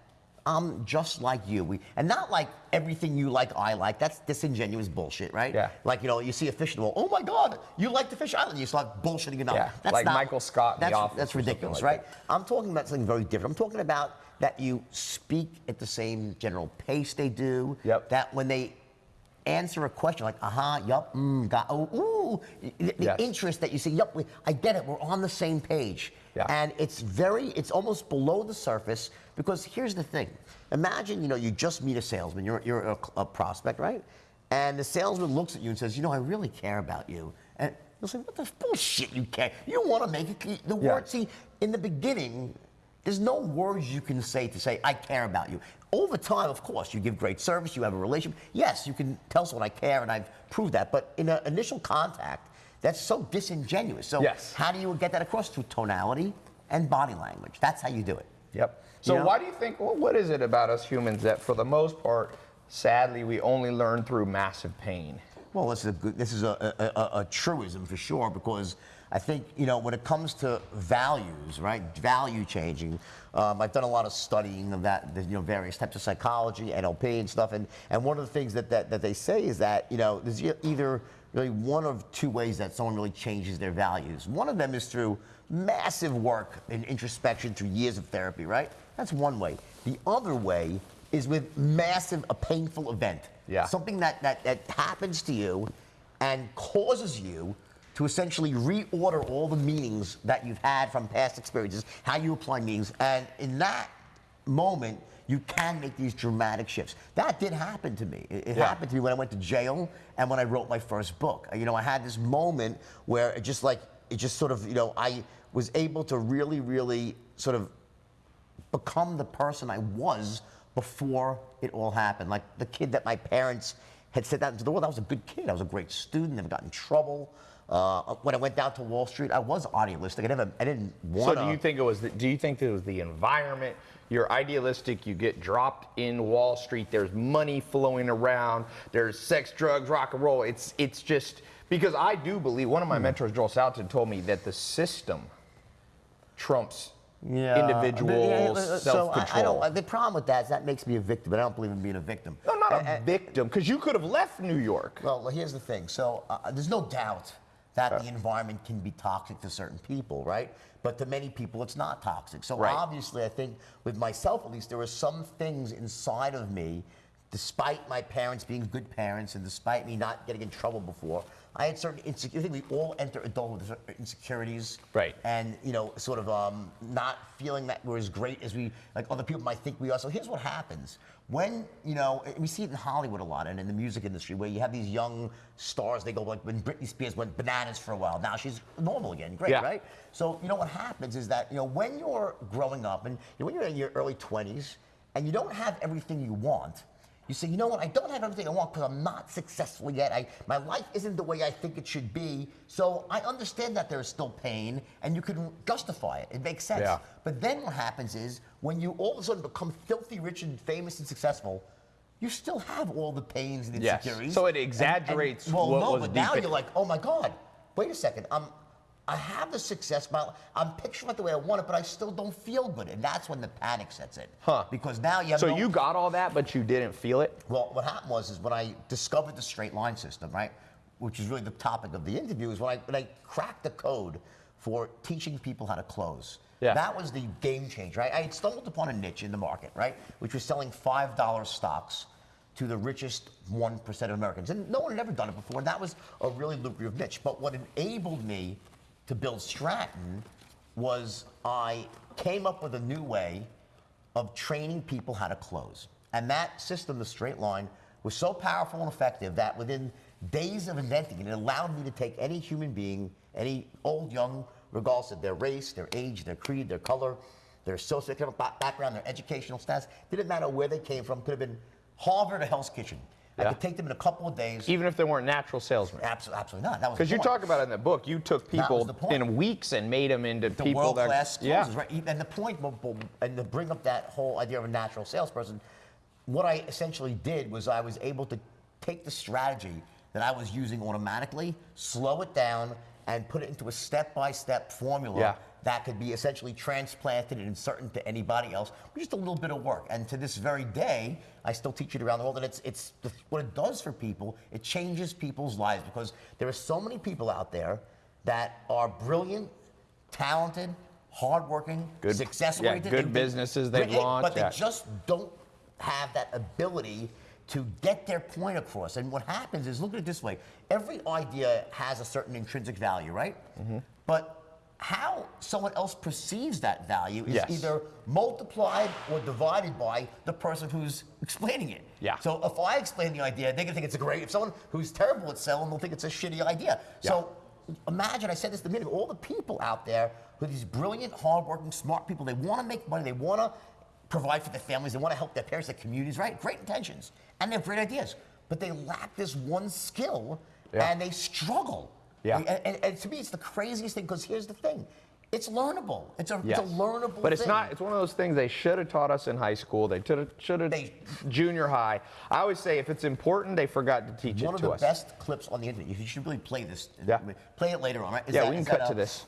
I'm just like you. We, and not like everything you like, I like. That's disingenuous bullshit, right? Yeah. Like, you know, you see a fish in the wall. Oh my God, you like the fish island. You start bullshitting about Yeah, That's like not- Michael Scott in The That's, Office that's ridiculous, like right? I'm talking about something very different. I'm talking about that you speak at the same general pace they do. Yep. That when they answer a question like, aha, yup, mm, got, oh, ooh, the, the Yes. interest that you see, yup, we, I get it, we're on the same page. Yeah. And it's very, it's almost below the surface because here's the thing. Imagine, you know, you just meet a salesman, you're, you're a, a prospect, right? And the salesman looks at you and says, you know, I really care about you. And you'll say, what the bullshit you care? You want to make it, the Yeah. word, see, in the beginning, there's no words you can say to say, I care about you. Over time, of course, you give great service, you have a relationship. Yes, you can tell someone I care, and I've proved that. But in an initial contact, that's so disingenuous. So, Yes. how do you get that across? Through tonality and body language. That's how you do it. Yep. So You know? why do you think? Well, what is it about us humans that, for the most part, sadly, we only learn through massive pain? Well, this is a good, this is a, a, a, a truism for sure because I think you know when it comes to values, right? Value changing. Um, I've done a lot of studying of that, the, you know, various types of psychology, NLP, and stuff. And and one of the things that that, that they say is that you know there's either really one of two ways that someone really changes their values. One of them is through massive work and introspection through years of therapy, right? That's one way. The other way is with massive, a painful event. Yeah. Something that, that, that happens to you and causes you to essentially reorder all the meanings that you've had from past experiences, how you apply meanings. And in that moment, you can make these dramatic shifts. That did happen to me. It, it Yeah. happened to me when I went to jail and when I wrote my first book. You know, I had this moment where it just like, it just sort of, you know, I was able to really, really sort of become the person I was before it all happened. Like the kid that my parents had sent out into the world. I was a good kid. I was a great student. Never got in trouble. Uh, when I went down to Wall Street, I was idealistic. I never, I didn't want So do you think it was? The, do you think it was the environment? You're idealistic. You get dropped in Wall Street. There's money flowing around. There's sex, drugs, rock and roll. It's it's just because I do believe one of my hmm. mentors, Joel Salatin, told me that the system trumps individual Yeah, uh, uh So self-control. I, I uh, the problem with that is that makes me a victim, and I don't believe in being a victim. no, not And- a uh, victim, because you could have left New York. Well, here's the thing. So uh, there's no doubt that the environment can be toxic to certain people, right? But to many people, it's not toxic. So Right. obviously, I think with myself at least, there were some things inside of me despite my parents being good parents and despite me not getting in trouble before, I had certain insecurities. I think we all enter adulthood with certain insecurities. Right. And, you know, sort of um, not feeling that we're as great as we, like other people might think we are. So here's what happens. When, you know, eh, we see it in Hollywood a lot and in the music industry where you have these young stars, they go like when Britney Spears went bananas for a while. Now she's normal again. Great, Yeah. right? So, you know, what happens is that, you know, when you're growing up and you know, when you're in your early 20s and you don't have everything you want, you say, you know what, I don't have everything I want because I'm not successful yet. I, my life isn't the way I think it should be. So I understand that there's still pain and you can justify it. It makes sense. Yeah. But then what happens is when you all of a sudden become filthy rich and famous and successful, you still have all the pains and Yes. insecurities. So it exaggerates And- and- well, what no, was but deep now in- you're like, oh my God, wait a second. I'm, I have the success, my, I'm picturing it the way I want it, but I still don't feel good. And that's when the panic sets in. Huh. Because now you have So no- you got all that, but you didn't feel it? well, what happened was is when I discovered the straight line system, right, which is really the topic of the interview, is when I when I cracked the code for teaching people how to close. Yeah. That was the game changer. Right? I had stumbled upon a niche in the market, right, which was selling five dollar stocks to the richest one percent of Americans, and no one had ever done it before. And that was a really lucrative niche. But what enabled me to build Stratton was I came up with a new way of training people how to close. And that system, the straight line, was so powerful and effective that within days of inventing it, it allowed me to take any human being, any old, young, regardless of their race, their age, their creed, their color, their socioeconomic ba- background, their educational status, didn't matter where they came from, could have been Harvard or Hell's Kitchen. I could take them in a couple of days. Even if they weren't natural salesmen? Absolutely, absolutely not. That was Because you talk about it in the book, you took people in weeks and made them into the people world that class yeah. right? And the point, and to bring up that whole idea of a natural salesperson, what I essentially did was I was able to take the strategy that I was using automatically, slow it down, and put it into a step-by-step formula Yeah. That could be essentially transplanted and inserted to anybody else with just a little bit of work. And to this very day, I still teach it around the world. And it's, it's the, what it does for people, it changes people's lives because there are so many people out there that are brilliant, talented, hardworking, Good- successful. yeah, good they- they- businesses they've great, launched, But they yeah. just don't have that ability to get their point across. And what happens is, look at it this way: every idea has a certain intrinsic value, right? Mm-hmm. But how someone else perceives that value is Yes. either multiplied or divided by the person who's explaining it. Yeah. So if I explain the idea, they're gonna think it's a great. If someone who's terrible at selling, they'll think it's a shitty idea. Yeah. So imagine I said this at the beginning. All the people out there who are these brilliant, hardworking, smart people. They want to make money. They want to provide for their families. They want to help their parents, their communities. Right? Great intentions, and they have great ideas, but they lack this one skill, Yeah. and they struggle. Yeah. And, and- and to me, it's the craziest thing because here's the thing. It's learnable. It's a, Yes. it's a learnable But it's thing. not. It's one of those things they should have taught us in high school. They should have. They- Junior high. I always say if it's important, they forgot to teach it One it of the best clips on the internet. You should really play this. Yeah. Play it later on, right? Is yeah, that- we can cut that, to uh, this.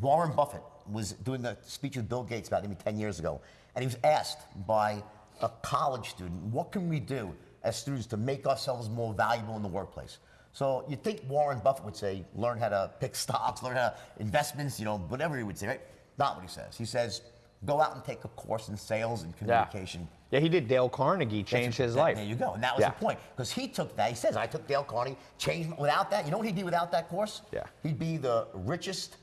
Warren Buffett was doing a speech with Bill Gates about maybe 10 years ago, and he was asked by a college student, what can we do as students to make ourselves more valuable in the workplace? So you'd think Warren Buffett would say, learn how to pick stocks, learn how to investments, you know, whatever he would say, right? Not what he says. He says, go out and take a course in sales and communication. Yeah, he did. Dale Carnegie changed his life. There you go. And that was Yeah. the point. Because he took that. He says, I took Dale Carnegie, changed without that. You know what he'd be without that course? Yeah. He'd be the richest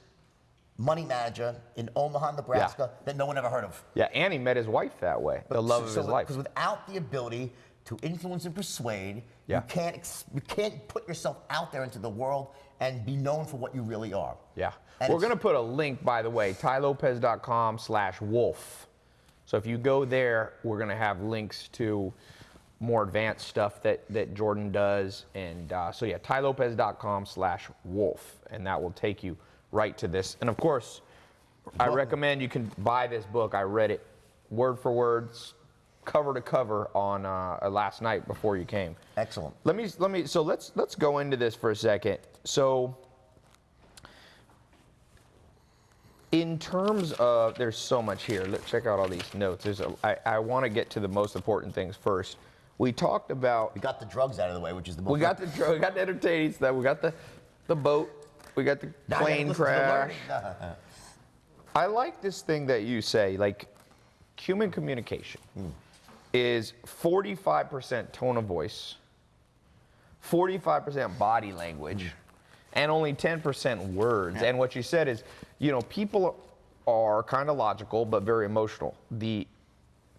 money manager in Omaha, Nebraska that no one ever heard of. Yeah, and he met his wife that way. the love of his life. Because without the ability to influence and persuade, Yeah. you can't you can't put yourself out there into the world and be known for what you really are. Yeah. And We're going to put a link, by the way, tylopez.com slash wolf. So if you go there, we're going to have links to more advanced stuff that, that Jordan does. And uh, so, yeah, tylopez.com slash wolf. And that will take you right to this. And of course, I recommend you can buy this book. I read it word for word, s- cover to cover on uh, last night before you came. Excellent. Let me let me so let's let's go into this for a second. So in terms of there's so much here. Let's check out all these notes. There's a, I, I want to get to the most important things first. We talked about We got the drugs out of the way, which is the most we got the we got the entertaining stuff. We got the the boat. We got the Now plane the crash. I like this thing that you say, like human communication. Is 45% tone of voice, 45% body language, and only 10% words. And what you said is, you know, people are kind of logical but very emotional. The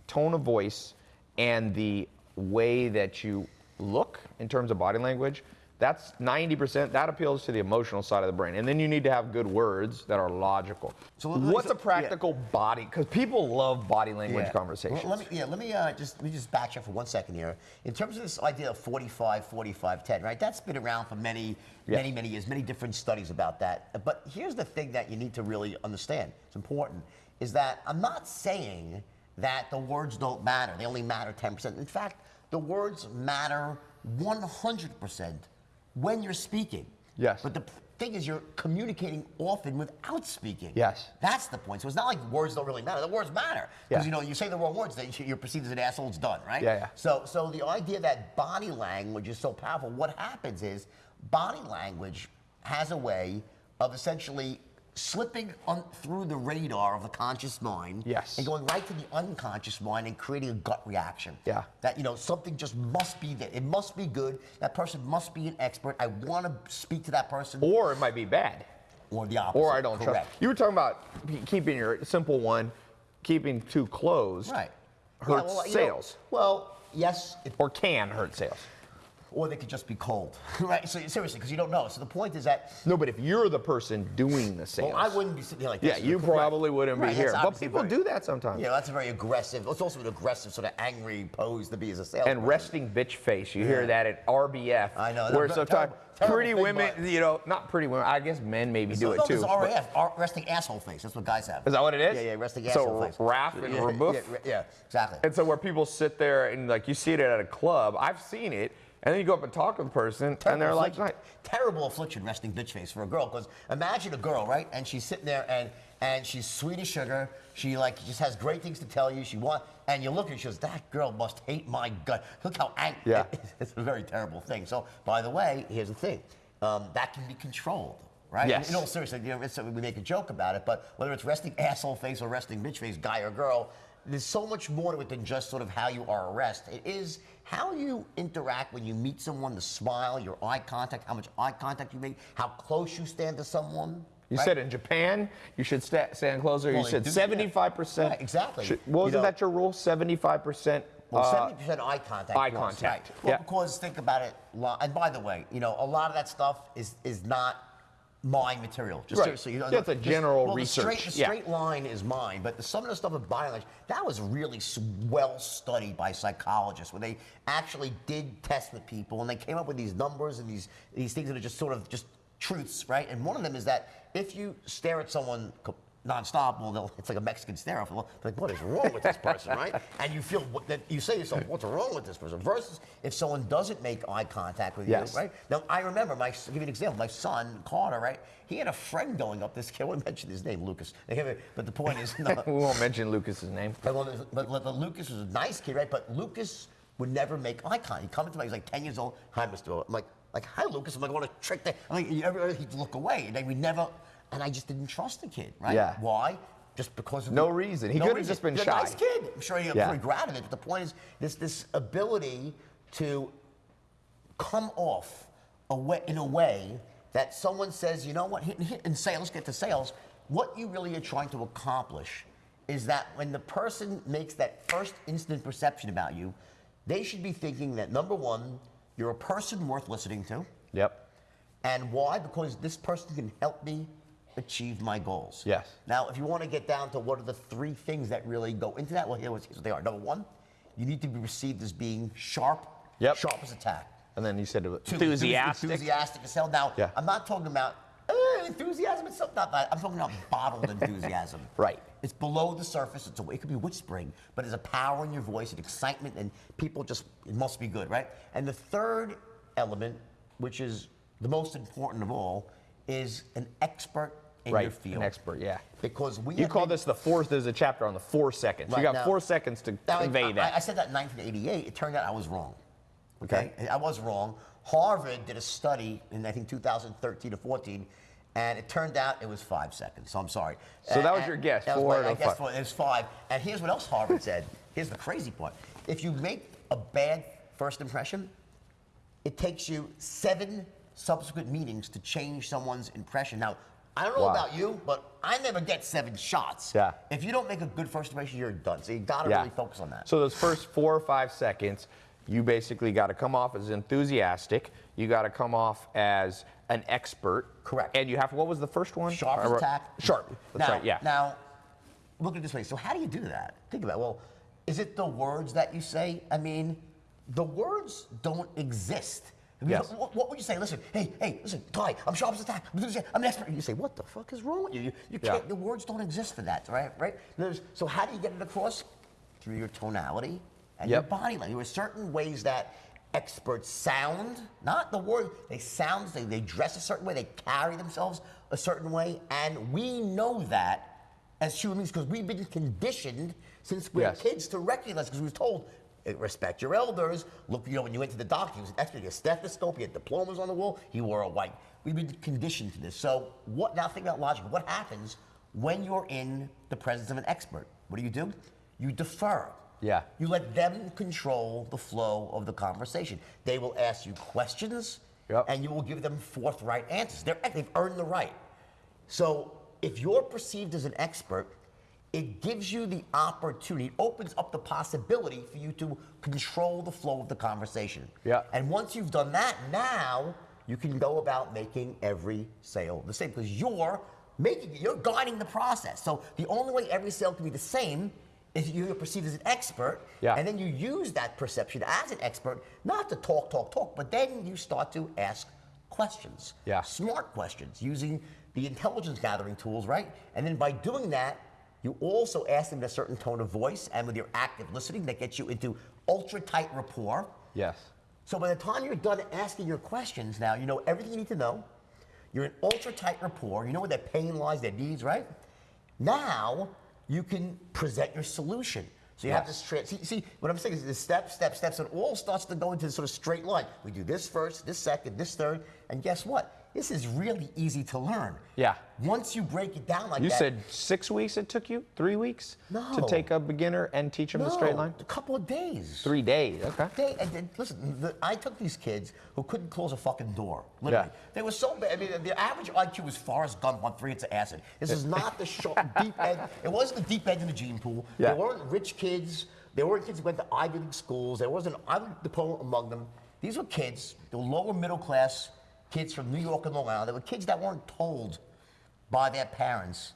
tone of voice and the way that you look in terms of body language, that's 90%, that appeals to the emotional side of the brain. And then you need to have good words that are logical. So What's so- a practical body? Because people love body language Yeah. conversations. Well, let me, yeah, let me uh, just let me just back up for one second here. In terms of this idea of 45, 45, 10, right? That's been around for many, Yeah. many, many years. Many different studies about that. But here's the thing that you need to really understand. It's important. Is that I'm not saying that the words don't matter. They only matter 10%. In fact, the words matter 100% when you're speaking. Yes. But the thing is, you're communicating often without speaking. Yes. That's the point. So it's not like words don't really matter. The words matter because Yeah. you know you say the wrong words, then you're perceived as an asshole. It's done, right? Yeah, yeah. So, so the idea that body language is so powerful. What happens is body language has a way of essentially slipping on through the radar of the conscious mind Yes. and going right to the unconscious mind and creating a gut reaction Yeah. that you know something just must be there it must be good that person must be an expert i want to speak to that person or it might be bad. or the opposite Or I don't Correct. trust. You were talking about keeping your simple one, keeping too closed. Right. Hurts well, you know, sales. well, yes, it, or can hurt sales. Or they could just be cold, right? So seriously, because you don't know. So the point is that, No, but if you're the person doing the sales. well, I wouldn't be sitting here like this. Yeah, you Right. probably wouldn't Right, be here. But people very- do that sometimes. Yeah, that's a very aggressive. It's also an aggressive, sort of angry pose to be as a sales. and resting bitch face. You hear that at RBF. I know, Where sometimes pretty women, butt. you know, not pretty women. I guess men maybe do So, it too. but- RAF, resting asshole face. That's what guys have. Is that what it is? Yeah, yeah, resting So asshole face. Raph and yeah? Yeah, yeah, exactly. And so where people sit there and like you see it at a club, I've seen it, and then you go up and talk to the person, and they're like, affliction, terrible affliction, resting bitch face for a girl. Because imagine a girl, right? And she's sitting there and and she's sweet as sugar. She like just has great things to tell you. She want and you look at her, she goes, that girl must hate my gut. Look how angry. Yeah. it's a very terrible thing. So by the way, here's the thing, um, that can be controlled. Right? Yes. In all seriousness, you know, it's, we make a joke about it, but whether it's resting asshole face or resting bitch face, guy or girl, there's so much more to it than just sort of how you are rest. It is how you interact when you meet someone, the smile, your eye contact, how much eye contact you make, how close you stand to someone. You right? said in Japan, you should sta stand closer. Well, you said 75%. Right, exactly. Should, You wasn't know- that your rule? 75%? Well, uh, seventy percent eye contact. eye contact, Right. Well, yeah. because think about it. And by the way, you know, a lot of that stuff is is not my material. Just Right. seriously, you know, it's a general well, research, The straight, the yeah. line is mine, but the, some of the stuff of language that was really well studied by psychologists, where they actually did test with people and they came up with these numbers and these these things that are just sort of just truths, right? And one of them is that if you stare at someone nonstop, well, they'll- it's like a Mexican stare off. Like, what is wrong with this person, right? And you feel that you say to yourself, what's wrong with this person? Versus if someone doesn't make eye contact with Yes. you, right? Now, I remember, my, I'll give you an example. My son, Carter, right? He had a friend going up this kid. I won't mention his name, Lucas. But the point is, no, we won't mention Lucas's name. but, well, but, but, but Lucas was a nice kid, right? But Lucas would never make eye contact. He'd come into me, he's like 10 years old. Hi, Mr. O. I'm like, like, hi, Lucas. I'm like, want to trick that. I'm like, he'd look away. And then we never, and I just didn't trust the kid, right? Yeah. Why? Just because of No the- reason. He could've just been He's a shy. nice kid. I'm sure he, I'm Yeah. sure he grabbed it. But the point is, this, this ability to come off a way, in a way that someone says, you know what, hit, hit, in sales, get to sales, what you really are trying to accomplish is that when the person makes that first instant perception about you, they should be thinking that number one, you're a person worth listening to. Yep. And why? Because this person can help me achieve my goals. Yes. Now, if you want to get down to what are the three things that really go into that, well, here's what they are. Number one, you need to be perceived as being sharp, Yep. sharp as a tack. And then you said enthusiastic. Enthusiastic as hell. Now, Yeah. I'm not talking about uh, enthusiasm. It's not that. I'm talking about bottled enthusiasm. Right. It's below the surface. It's a, it could be whispering, but there's a power in your voice, and excitement, and people just, it must be good, right? And the third element, which is the most important of all, is an expert in right. your field. An expert, yeah. Because we You call been- this the fourth, there's a chapter on the four seconds. you got now- four seconds to Now, convey I, that. I said that in 1988. It turned out I was wrong. Okay, Okay. I was wrong. Harvard did a study in I think 2013 or 14, and it turned out it was five seconds. So I'm sorry. So that was your guess, that was four my- I or guessed five? four- It was five. And here's what else Harvard said. Here's the crazy part. if you make a bad first impression, it takes you seven subsequent meetings to change someone's impression. Now, I don't know Wow. about you, but I never get seven shots. Yeah. If you don't make a good first impression, you're done. So you got to Yeah. really focus on that. So those first four or five seconds, you basically got to come off as enthusiastic. You got to come off as an expert. Correct. And you have what was the first one? Sharp as Uh, a. Sharp. That's now, right. Yeah. Now, look at it this way. So how do you do that? Think about it. Well, is it the words that you say? I mean, the words don't exist. Yes. What, what would you say? Listen, hey, hey, listen, Ty, I'm sharp as a tack. I'm an expert. You say, what the fuck is wrong with you? You, you Yeah. can't. The words don't exist for that, right? Right. There's, so how do you get it across? Through your tonality and your body language. There are certain ways that experts sound, not the word, they sound, they, they dress a certain way, they carry themselves a certain way, and we know that as human beings because we've been conditioned since we're Yes. kids to recognize because we were told, Eh, respect your elders. Look, you know, when you went to the doctor, he was an expert, he had a stethoscope, he had diplomas on the wall, he wore a white. We've been conditioned to this. So what now think about logic. What happens when you're in the presence of an expert? What do you do? You defer. Yeah. You let them control the flow of the conversation. They will ask you questions, Yep. and you will give them forthright answers. They're, they've earned the right. So if you're perceived as an expert, it gives you the opportunity, it opens up the possibility for you to control the flow of the conversation. Yeah. And once you've done that, now you can go about making every sale the same because you're making you're guiding the process. So the only way every sale can be the same is you're perceived as an expert, Yeah. and then you use that perception as an expert not to talk, talk, talk, but then you start to ask questions, Yeah. smart questions using the intelligence gathering tools, right? And then by doing that, you also ask them in a certain tone of voice and with your active listening that gets you into ultra tight rapport. Yes. So by the time you're done asking your questions now, you know everything you need to know. You're in ultra tight rapport. You know where their pain lies, their needs, right? Now you can present your solution. So you have this see, see what I'm saying is this step, step, steps, and it all starts to go into this sort of straight line. We do this first, this second, this third, and guess what? This is really easy to learn. Yeah. Once you break it down like You that. said six weeks it took you? Three weeks? No. To take a beginner and teach them the straight No, line? A couple of days. Three days. Okay. They, and, listen, the, I took these kids who couldn't close a fucking door. Literally. Yeah. They were so bad. I mean, the average IQ was Forrest Gump on three hits of acid. This is not the short, deep end. It wasn't the deep end in the gene pool. Yeah. They weren't rich kids. There weren't kids who went to Ivy League schools. There wasn't an Ivy League diploma among them. These were kids, they were lower middle class kids from New York and Long Island. They were kids that weren't told by their parents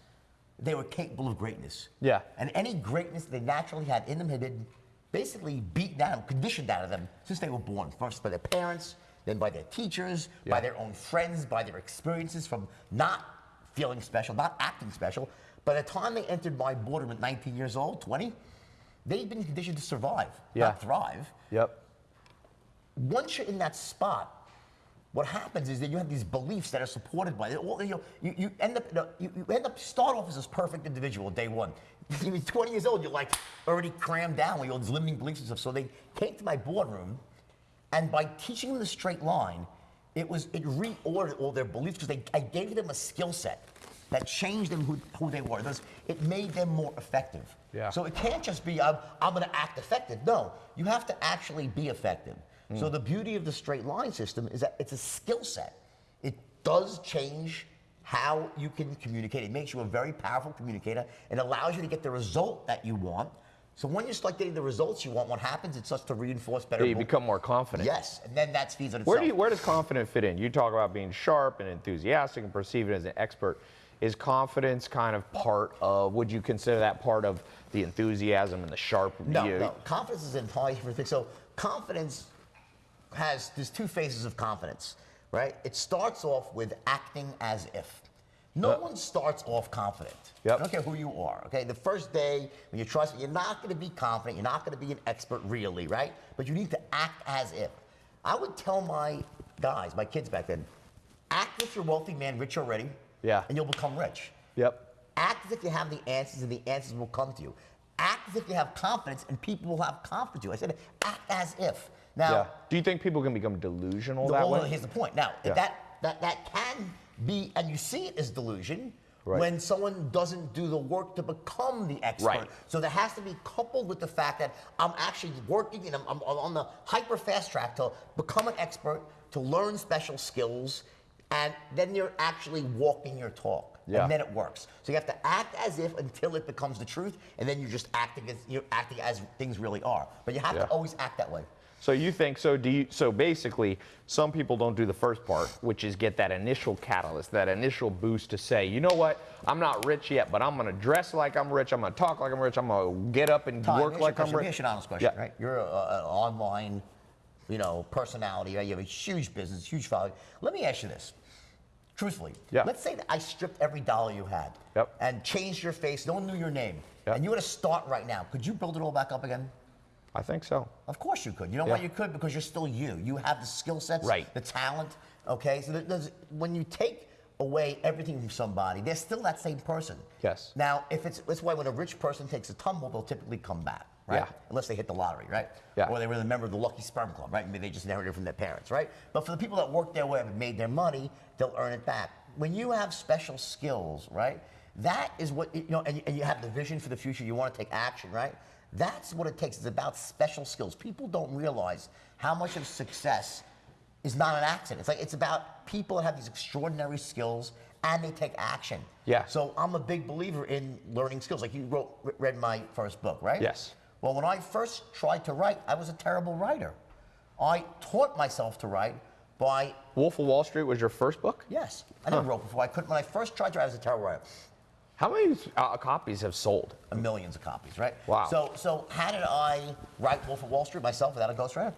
they were capable of greatness. Yeah. And any greatness they naturally had in them had been basically beaten down, conditioned out of them since they were born. First by their parents, then by their teachers, by their own friends, by their experiences from not feeling special, not acting special. By the time they entered my boardroom at 19 years old, 20, they'd been conditioned to survive, Yeah. not thrive Yep. once you're in that spot, what happens is that you have these beliefs that are supported by it. Well, you, know, you, you end up you, you end up start off as this perfect individual day one. You're 20 years old, you're like already crammed down with all these limiting beliefs and stuff. So they came to my boardroom, and by teaching them the straight line, it was it reordered all their beliefs because I gave them a skill set that changed them who, who they were. Thus, It made them more effective. Yeah. So it can't just be I'm, I'm going to act effective. No, you have to actually be effective. So the beauty of the straight line system is that it's a skill set. It does change how you can communicate. It makes you a very powerful communicator It allows you to get the result that you want. So when you start getting the results you want, what happens? It starts to reinforce better. You become more confident. Yes, and then that feeds on itself. Where do you, where does confident fit in? You talk about being sharp and enthusiastic and perceived as an expert. Is confidence kind of part of? Would you consider that part of the enthusiasm and the sharp? No, you- no. Confidence is an entirely different thing. So confidence has there's two phases of confidence, right? It starts off with acting as if. No Yep. one starts off confident. Yep. I don't care who you are. Okay, the first day when you trust, you're not going to be confident. You're not going to be an expert really, right? But you need to act as if. I would tell my guys, my kids back then, act as if you're a wealthy man, rich already. Yeah. And you'll become rich. Yep. Act as if you have the answers and the answers will come to you. Act as if you have confidence and people will have confidence in you. I said, act as if. Now, yeah. Do you think people can become delusional the- that well, way? here's the point. Now, Yeah. that, that, that can be, and you see it as delusion, Right. when someone doesn't do the work to become the expert. Right. So there has to be coupled with the fact that I'm actually working and I'm, I'm on the hyper fast track to become an expert, to learn special skills, and then you're actually walking your talk. Yeah. And then it works. So you have to act as if until it becomes the truth, and then you're just acting as you're acting as things really are. But you have Yeah. to always act that way. So you think so? Do you? So basically, some people don't do the first part, which is get that initial catalyst, that initial boost to say, you know what? I'm not rich yet, but I'm gonna dress like I'm rich. I'm gonna talk like I'm rich. I'm gonna get up and work like I'm rich. Here's an honest question, Yeah. right? You're an online, you know, personality. Right? You have a huge business, huge following. Let me ask you this, truthfully. Yeah. Let's say that I stripped every dollar you had. Yep. And changed your face. No one knew your name. Yep. And you were to start right now. Could you build it all back up again? I think so. Of course you could. You know why Yeah. you could? Because you're still you. You have the skill sets, Right. the talent. Okay, so when you take away everything from somebody, they're still that same person. Yes. Now, if it's that's why when a rich person takes a tumble, they'll typically come back, right? Yeah. Unless they hit the lottery, right? Yeah. Or they were a member of the Lucky Sperm Club, right? Maybe they just inherited it from their parents, right? But for the people that work their way up and made their money, they'll earn it back. When you have special skills, right? That is what you know, and and you have the vision for the future. You want to take action, right? That's what it takes. It's about special skills. People don't realize how much of success is not an accident. It's like it's about people that have these extraordinary skills and they take action. Yeah. So I'm a big believer in learning skills. Like you wrote, read my first book, right? Yes. Well, when I first tried to write, I was a terrible writer. I taught myself to write by Wolf of Wall Street was your first book. yes. I never wrote before. I couldn't. When I first tried to write, I was a terrible writer. How many uh, copies have sold? millions of copies, right? Wow. So, so how did I write Wolf of Wall Street myself without a ghostwriter?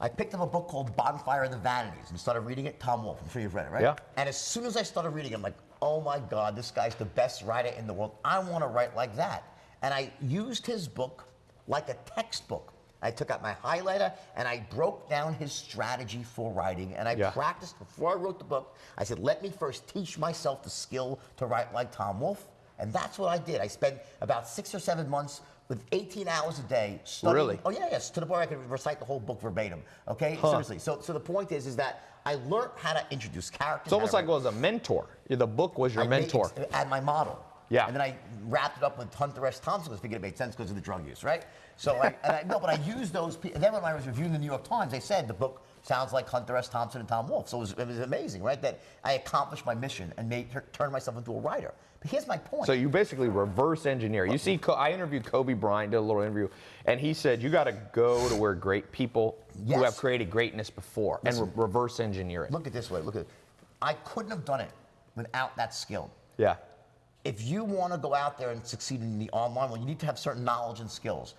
I picked up a book called Bonfire of the Vanities and started reading it. Tom Wolfe, I'm sure you've read it, right? Yeah. And as soon as I started reading it, I'm like, oh my God, this guy's the best writer in the world. I want to write like that. And I used his book like a textbook. I took out my highlighter and I broke down his strategy for writing and I Yeah. practiced before I wrote the book. I said, let me first teach myself the skill to write like Tom Wolfe. And that's what I did. I spent about six or seven months with 18 hours a day studying. Really? Oh yeah, yes. To the point where I could recite the whole book verbatim. Okay, seriously. So, so the point is, is that I learned how to introduce characters. It's almost like it was a mentor. The book was your I mentor. and my model. Yeah. And then I wrapped it up with Hunter S. Thompson because I figured it made sense because of the drug use, right? So I, and I no, but I used those. And then when I was reviewing the New York Times, they said the book sounds like Hunter S. Thompson and Tom Wolfe. So it was, it was amazing, right? That I accomplished my mission and made turn myself into a writer. But here's my point. So you basically reverse engineer. You see, I interviewed Kobe Bryant, did a little interview, and he said you got to go to where great people who have created greatness before and re- reverse engineer it. Look at this way. Look at. I couldn't have done it without that skill. Yeah. if you want to go out there and succeed in the online world, you need to have certain knowledge and skills.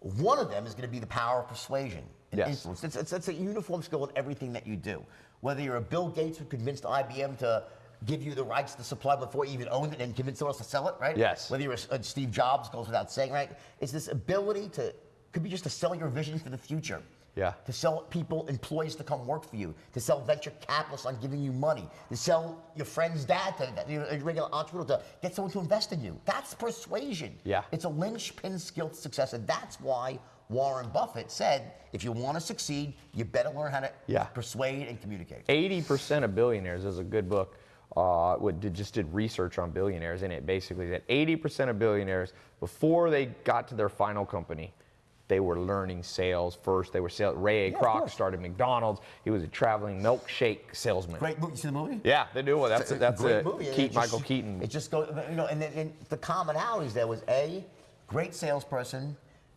One of them is going to be the power of persuasion and Yes. influence. It's, it's, it's a uniform skill in everything that you do. Whether you're a Bill Gates who convinced IBM to give you the rights to supply before you even owned it and convince someone else to sell it, right? Yes. Whether you're a, a Steve Jobs, goes without saying, right? It's this ability to, could be just to sell your vision for the future. Yeah. To sell people, employees to come work for you, to sell venture capitalists on giving you money, to sell your friend's dad to that- you're a regular entrepreneur to get someone to invest in you. That's persuasion. Yeah. It's a linchpin skill to success, and that's why Warren Buffett said, if you want to succeed, you better learn how to Yeah. persuade and communicate. 80% of billionaires is a good book. Uh, what did, just did research on billionaires, and it basically that 80% of billionaires, before they got to their final company, they were learning sales first. They were sales. Ray A. Yeah, Kroc started McDonald's. He was a traveling milkshake salesman. Great movie. You see the movie? Yeah, they do. Well, that's It's a that's great a movie. and Keaton, it just- Michael Keaton. It just goes, you know, and, then and the commonalities there was a great salesperson,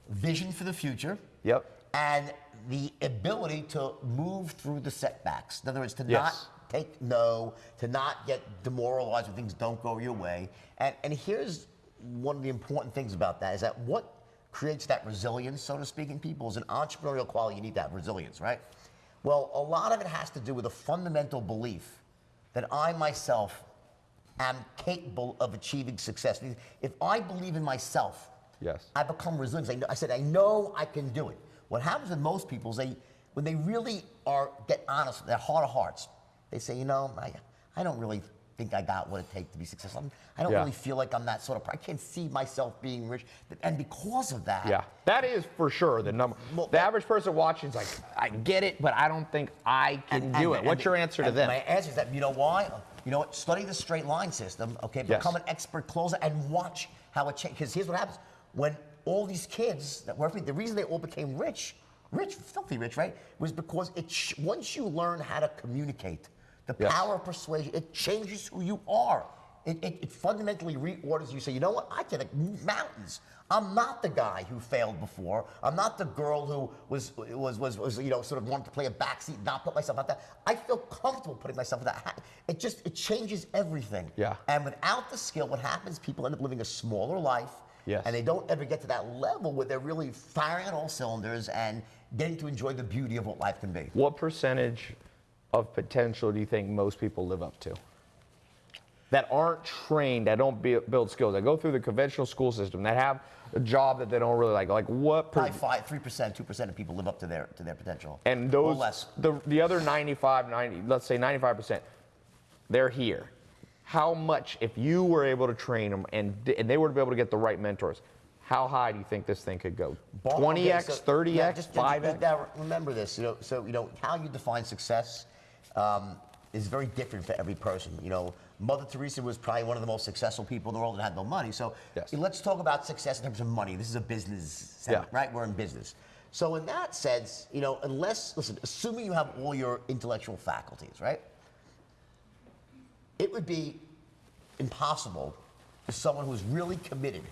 vision for the future. Yep. And the ability to move through the setbacks. In other words, to Yes. not take no, to not get demoralized when things don't go your way. And and here's one of the important things about that is that what creates that resilience, so to speak, in people is an entrepreneurial quality. You need that resilience, right? Well, a lot of it has to do with a fundamental belief that I myself am capable of achieving success. If I believe in myself, Yes. I become resilient. I, know, I said, I know I can do it. What happens with most people is they, when they really are get honest, their heart of hearts, they say, you know, I, I don't really think I got what it takes to be successful. I'm- I don't Yeah. really feel like I'm that sort of. I can't see myself being rich, and because of that, Yeah, that is for sure the number. Well, the that- average person watching is like, I get it, but I don't think I can And- do and- it. What's and- your answer to them? My answer is that you know why? You know what? Study the straight line system, okay? Yes. Become an expert closer and watch how it changes. Because here's what happens. When all these kids that were the reason they all became rich, rich, filthy rich, right? Was because it sh- once you learn how to communicate, the Yes. power of persuasion, it changes who you are. It, it, it fundamentally reorders you. Say, you know what? I can move mountains. I'm not the guy who failed before. I'm not the girl who was was was, was you know sort of wanted to play a backseat, not put myself out there. I feel comfortable putting myself in that. hat. It just it changes everything. Yeah. And without the skill, what happens? People end up living a smaller life. Yes. And they don't ever get to that level where they're really firing on all cylinders and getting to enjoy the beauty of what life can be. What percentage of potential do you think most people live up to? That aren't trained, that don't build skills, that go through the conventional school system, that have a job that they don't really like. Like what? Per, Probably five, three percent, two percent of people live up to their to their potential. and those, less. the the other 95, 90, let's say 95 percent, they're here. How much, if you were able to train them and and they were to be able to get the right mentors, how high do you think this thing could go? 20x, 30x, yeah, just- just- 5x? Now remember this, you know. So you know how you define success um, is very different for every person. You know, Mother Teresa was probably one of the most successful people in the world and had no money. So Yes. let's talk about success in terms of money. This is a business, Yeah. right? We're in business. So in that sense, you know, unless listen, assuming you have all your intellectual faculties, right? It would be impossible for someone who's really committed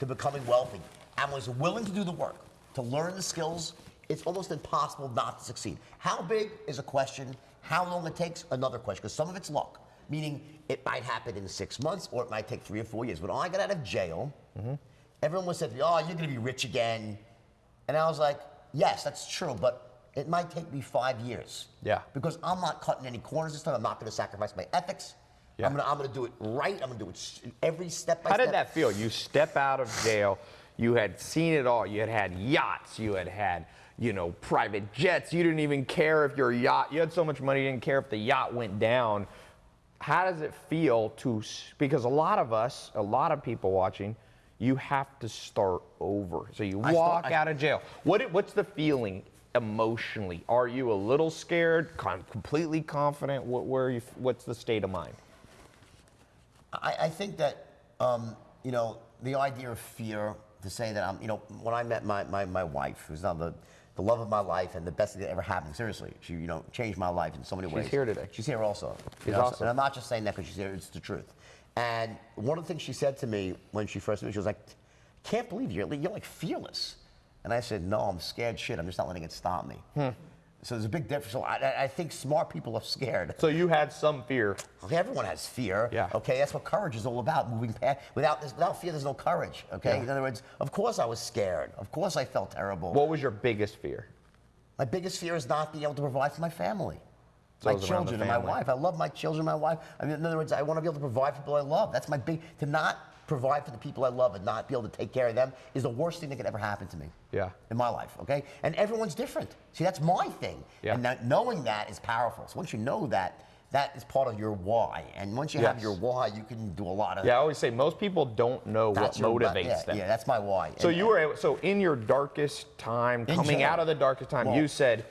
to becoming wealthy and was willing to do the work, to learn the skills, it's almost impossible not to succeed. How big is a question? How long it takes, another question, because some of it's luck, meaning it might happen in six months or it might take three or four years. When I got out of jail, mm-hmm. everyone was said to me, oh, you're gonna be rich again. And I was like, yes, that's true, but it might take me five years. Yeah. Because I'm not cutting any corners this time. I'm not gonna sacrifice my ethics. Yeah. I'm gonna I'm gonna do it right. I'm gonna do it every step by How step. did that feel? You step out of jail, you had seen it all. You had had yachts, you had had, you know, private jets. You didn't even care if your yacht, you had so much money, you didn't care if the yacht went down. How does it feel to, because a lot of us, a lot of people watching, you have to start over. So you I walk I- out of jail. What, what's the feeling emotionally? Are you a little scared, con- completely confident? What, where you, what's the state of mind? I, I think that um, you know the idea of fear to say that I'm you know when I met my, my, my wife who's now the the love of my life and the best thing that ever happened. Seriously she you know changed my life in so many She's ways. She's here today. she's here also. She's You know, awesome. and I'm not just saying that because she's here it's the truth. And one of the things she said to me when she first met me she was like can't believe you're you're like fearless. And I said no I'm scared shit. I'm just not letting it stop me. Hmm. So there's a big difference so I, I- think smart people are scared So you had some fear. Okay, everyone has fear. Yeah. Okay, that's what courage is all about. Moving past without this, without fear, there's no courage. Okay. Yeah. In other words, of course I was scared. Of course I felt terrible. What was your biggest fear? my biggest fear is not being able to provide for my family, So my it was around the children, and my wife. I love my children, my wife. I mean, in other words, I want to be able to provide for people I love. That's my big. To not provide for the people I love and not be able to take care of them is the worst thing that could ever happen to me. Yeah. In my life. Okay. And everyone's different. See, that's my thing. Yeah. And that, knowing that is powerful. So once you know that, that is part of your why. And once you have your why, you can do a lot of. Yeah, I always say most people don't know what your- motivates yeah, them. Yeah, that's my why. so And- you were able, so in your darkest time, coming jail. out of the darkest time, Well- you said,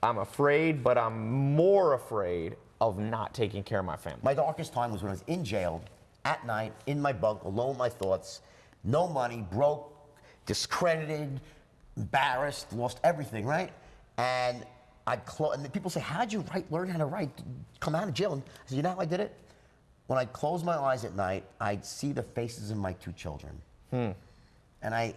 "I'm afraid, but I'm more afraid of not taking care of my family." My darkest time was when I was in jail at night, in my bunk, alone my thoughts, no money, broke, discredited, embarrassed, lost everything, right? And I'd close, and people say, How'd you write, learn how to write, come out of jail? And I said, You know how I did it? When I closed my eyes at night, I'd see the faces of my two children. Hmm. And I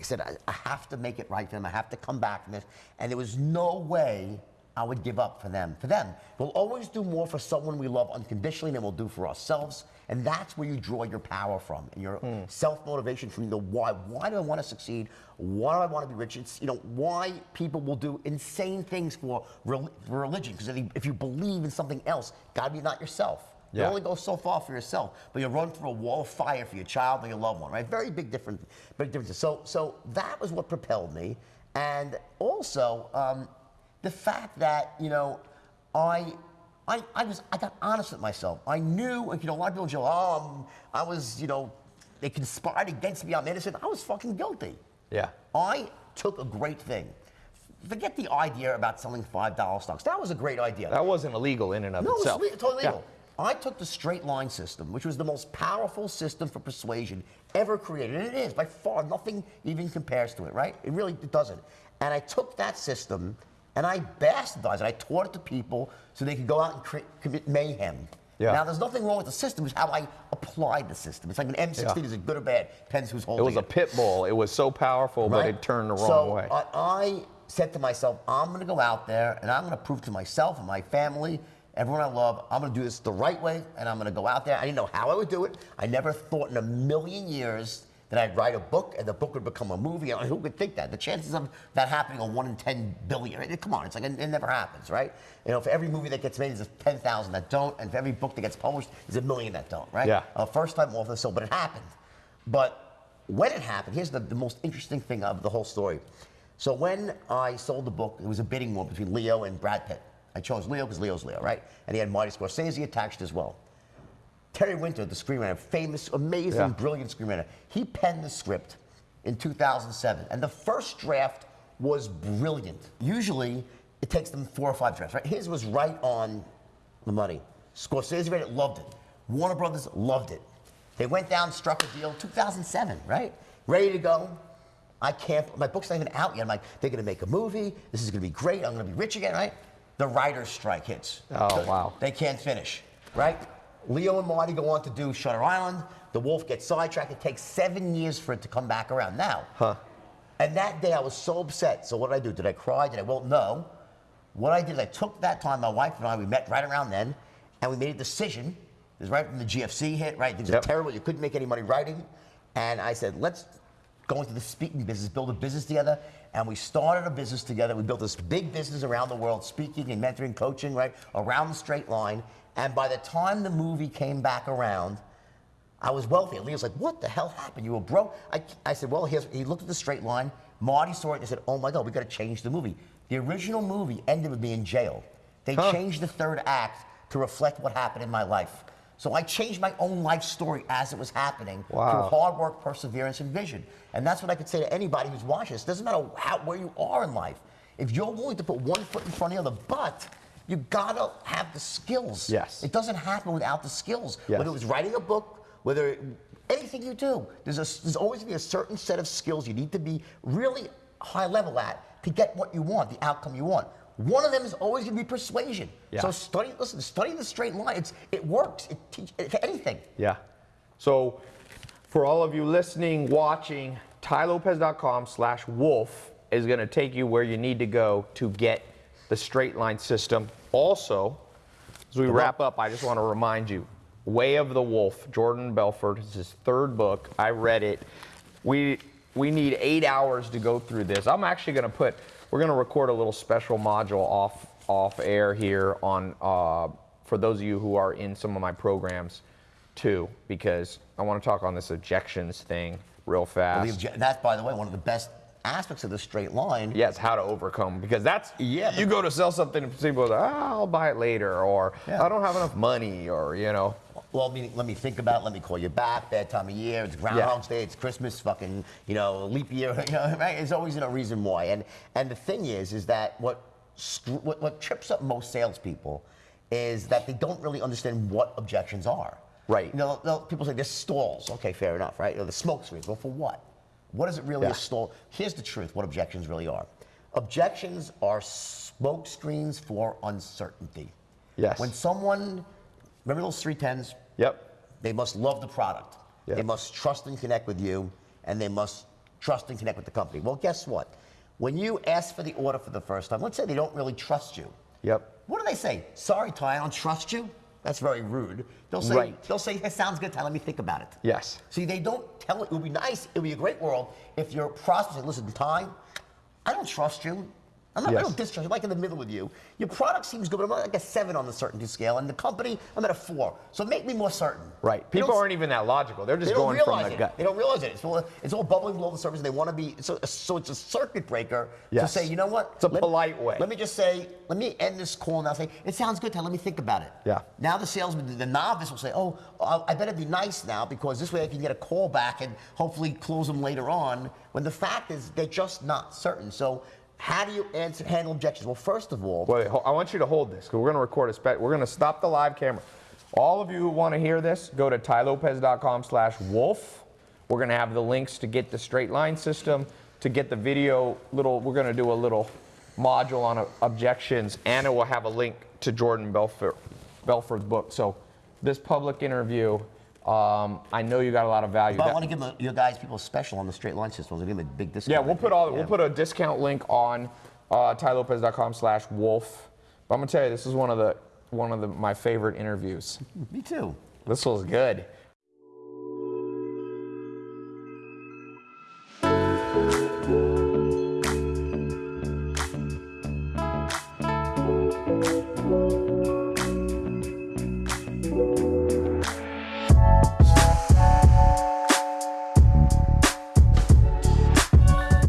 said, I, I have to make it right for them. I have to come back from this. And there was no way I would give up for them. For them, we'll always do more for someone we love unconditionally than we'll do for ourselves. And that's where you draw your power from and your self motivation from the why. Why do I want to succeed? Why do I want to be rich? It's, you know, why people will do insane things for, rel- for religion. Because if, you- believe in something else, gotta be not yourself. You Yeah. only go so far for yourself, but you run through a wall of fire for your child or your loved one, right? Very big difference, big differences. So, so that was what propelled me, and also um, the fact that you know, I, I, I was, I got honest with myself. I knew, like, you know, a lot of people go, oh, I'm, I was, you know, they conspired against me. I'm innocent. I was fucking guilty. Yeah. I took a great thing. Forget the idea about selling five dollar stocks. That was a great idea. That wasn't illegal in and of No, itself. it's le- totally Yeah. legal. I took the straight line system, which was the most powerful system for persuasion ever created, and it is by far nothing even compares to it, right? It really it doesn't. And I took that system and I bastardized it. I taught it to people so they could go out and commit mayhem. Yeah. Now, there's nothing wrong with the system. It's how I applied the system. It's like an M16. Yeah. Is it good or bad? Depends who's holding It was a pit bull. It was so powerful, but it turned the wrong so, way. I, I said to myself, I'm going to go out there and I'm going to prove to myself and my family, everyone I love, I'm going to do this the right way and I'm going to go out there. I didn't know how I would do it. I never thought in a million years that I'd write a book and the book would become a movie. I mean, who could think that? The chances of that happening are one in 10 billion. I mean, Come on, it's like it, it never happens, right? You know, for every movie that gets made, there's 10,000 that don't, and for every book that gets published, there's a million that don't, right? Yeah. Uh, first time author, so, but it happened. But when it happened, here's the, the most interesting thing of the whole story. So when I sold the book, it was a bidding war between Leo and Brad Pitt. I chose Leo because Leo's Leo, right? And he had Marty Scorsese attached as well. Terry Winter, the screenwriter, famous, amazing, Yeah. brilliant screenwriter, he penned the script in 2007. And the first draft was brilliant. Usually, it takes them four or five drafts, right? His was right on the money. Scorsese read it, loved it. Warner Brothers loved it. They went down, struck a deal, 2007, right? Ready to go. I can't, my book's not even out yet. I'm like, they're gonna make a movie. This is gonna be great. I'm gonna be rich again, right? The writer's strike hits. Oh, wow. They can't finish, right? Leo and Marty go on to do Shutter Island. The Wolf gets sidetracked. It takes seven years for it to come back around. Now, Huh. and that day I was so upset. So what did I do? Did I cry? Did I? Well, no. What I did is I took that time. My wife and I we met right around then, and we made a decision. It was right when the GFC hit. Right, things Yep. were terrible. You couldn't make any money writing, and I said, let's go into the speaking business, build a business together. And we started a business together. We built this big business around the world, speaking and mentoring, coaching, right, around the straight line. And by the time the movie came back around, I was wealthy. And Leo's like, what the hell happened? You were broke? I, I said, well, here's, he looked at the straight line. Marty saw it and said, oh my God, we got to change the movie. The original movie ended with me in jail. They Huh. changed the third act to reflect what happened in my life. So I changed my own life story as it was happening Wow. through hard work, perseverance, and vision. And that's what I could say to anybody who's watching this. Doesn't matter how, where you are in life. If you're willing to put one foot in front of the other, but you gotta have the skills. Yes. It doesn't happen without the skills. Yes. Whether it was writing a book, whether anything you do, there's, a, there's always gonna be a certain set of skills you need to be really high level at to get what you want, the outcome you want. One of them is always going to be persuasion. Yeah. So study, listen, study the straight line. It's, it works. It teach it, anything. Yeah. So for all of you listening, watching, tylopez.com slash wolf is going to take you where you need to go to get the straight line system. Also, as we wrap up, I just want to remind you, Way of the Wolf, Jordan Belfort, is his third book. I read it. We we need eight hours to go through this. I'm actually going to put, we're going to record a little special module off off air here on uh, for those of you who are in some of my programs too, because I want to talk on this objections thing real The fast. That's, by the way, one of the best aspects of the straight line. Yes, how to overcome because that's Yeah, You go to sell something and people go, ah, I'll buy it later, or Yeah. I don't have enough money, or you know. Well, I mean, let me think about it. Let me call you back. Bad time of year. It's Groundhog's Day. It's Christmas. Fucking, you know, leap year. You know, right? There's always a reason why. And and the thing is, is that what what, what trips up most salespeople is that they don't really understand what objections are. Right. You know, people say there's stalls. Okay, fair enough, right? You know, the smoke screens. Well, for what? What is it really Yeah. Here's the truth. What objections really are. Objections are smoke screens for uncertainty. Yes. When someone, remember those three tens? Yep. They must love the product. Yeah. They must trust and connect with you, and they must trust and connect with the company. Well, guess what? When you ask for the order for the first time, let's say they don't really trust you. Yep. What do they say? Sorry, Ty, I don't trust you. That's very rude. They'll say, Right. they'll say, it sounds good, Ty, let me think about it. Yes. See, they don't tell it. It would be nice. It would be a great world if your prospect said, listen, Ty, I don't trust you. I'm not, Yes. don't distrust. I'm like in the middle with you. Your product seems good, but I'm like a seven on the certainty scale. And the company, I'm at a four. So make me more certain. Right. People aren't even that logical. They're just they going from the it. gut. They don't realize it. It's all, it's all bubbling below the surface. They want to be so, so. It's a circuit breaker Yes. to say, you know what? It's a polite way. Let me just say, let me end this call now. Say, it sounds good. Ty, let me think about it. Yeah. Now the salesman, the novice, will say, oh, I I better be nice now because this way I can get a call back and hopefully close them later on. When the fact is, they're just not certain. So. How do you answer, handle objections? Well, first of all, Wait, I want you to hold this because we're going to record a spe- We're going to stop the live camera. All of you who want to hear this, go to tylopez.com slash wolf. We're going to have the links to get the straight line system, to get the video little, we're going to do a little module on uh, objections, and it will have a link to Jordan Belfort, Belfort's book. So this public interview, um, I know you got a lot of value. But I want to give them, your guys people special on the straight line system. We'll give them a big discount. yeah, we'll put all we'll put a discount link on uh, tylopez.com slash wolf. But I'm gonna tell you, this is one of the one of the, my favorite interviews. Me too. This was good.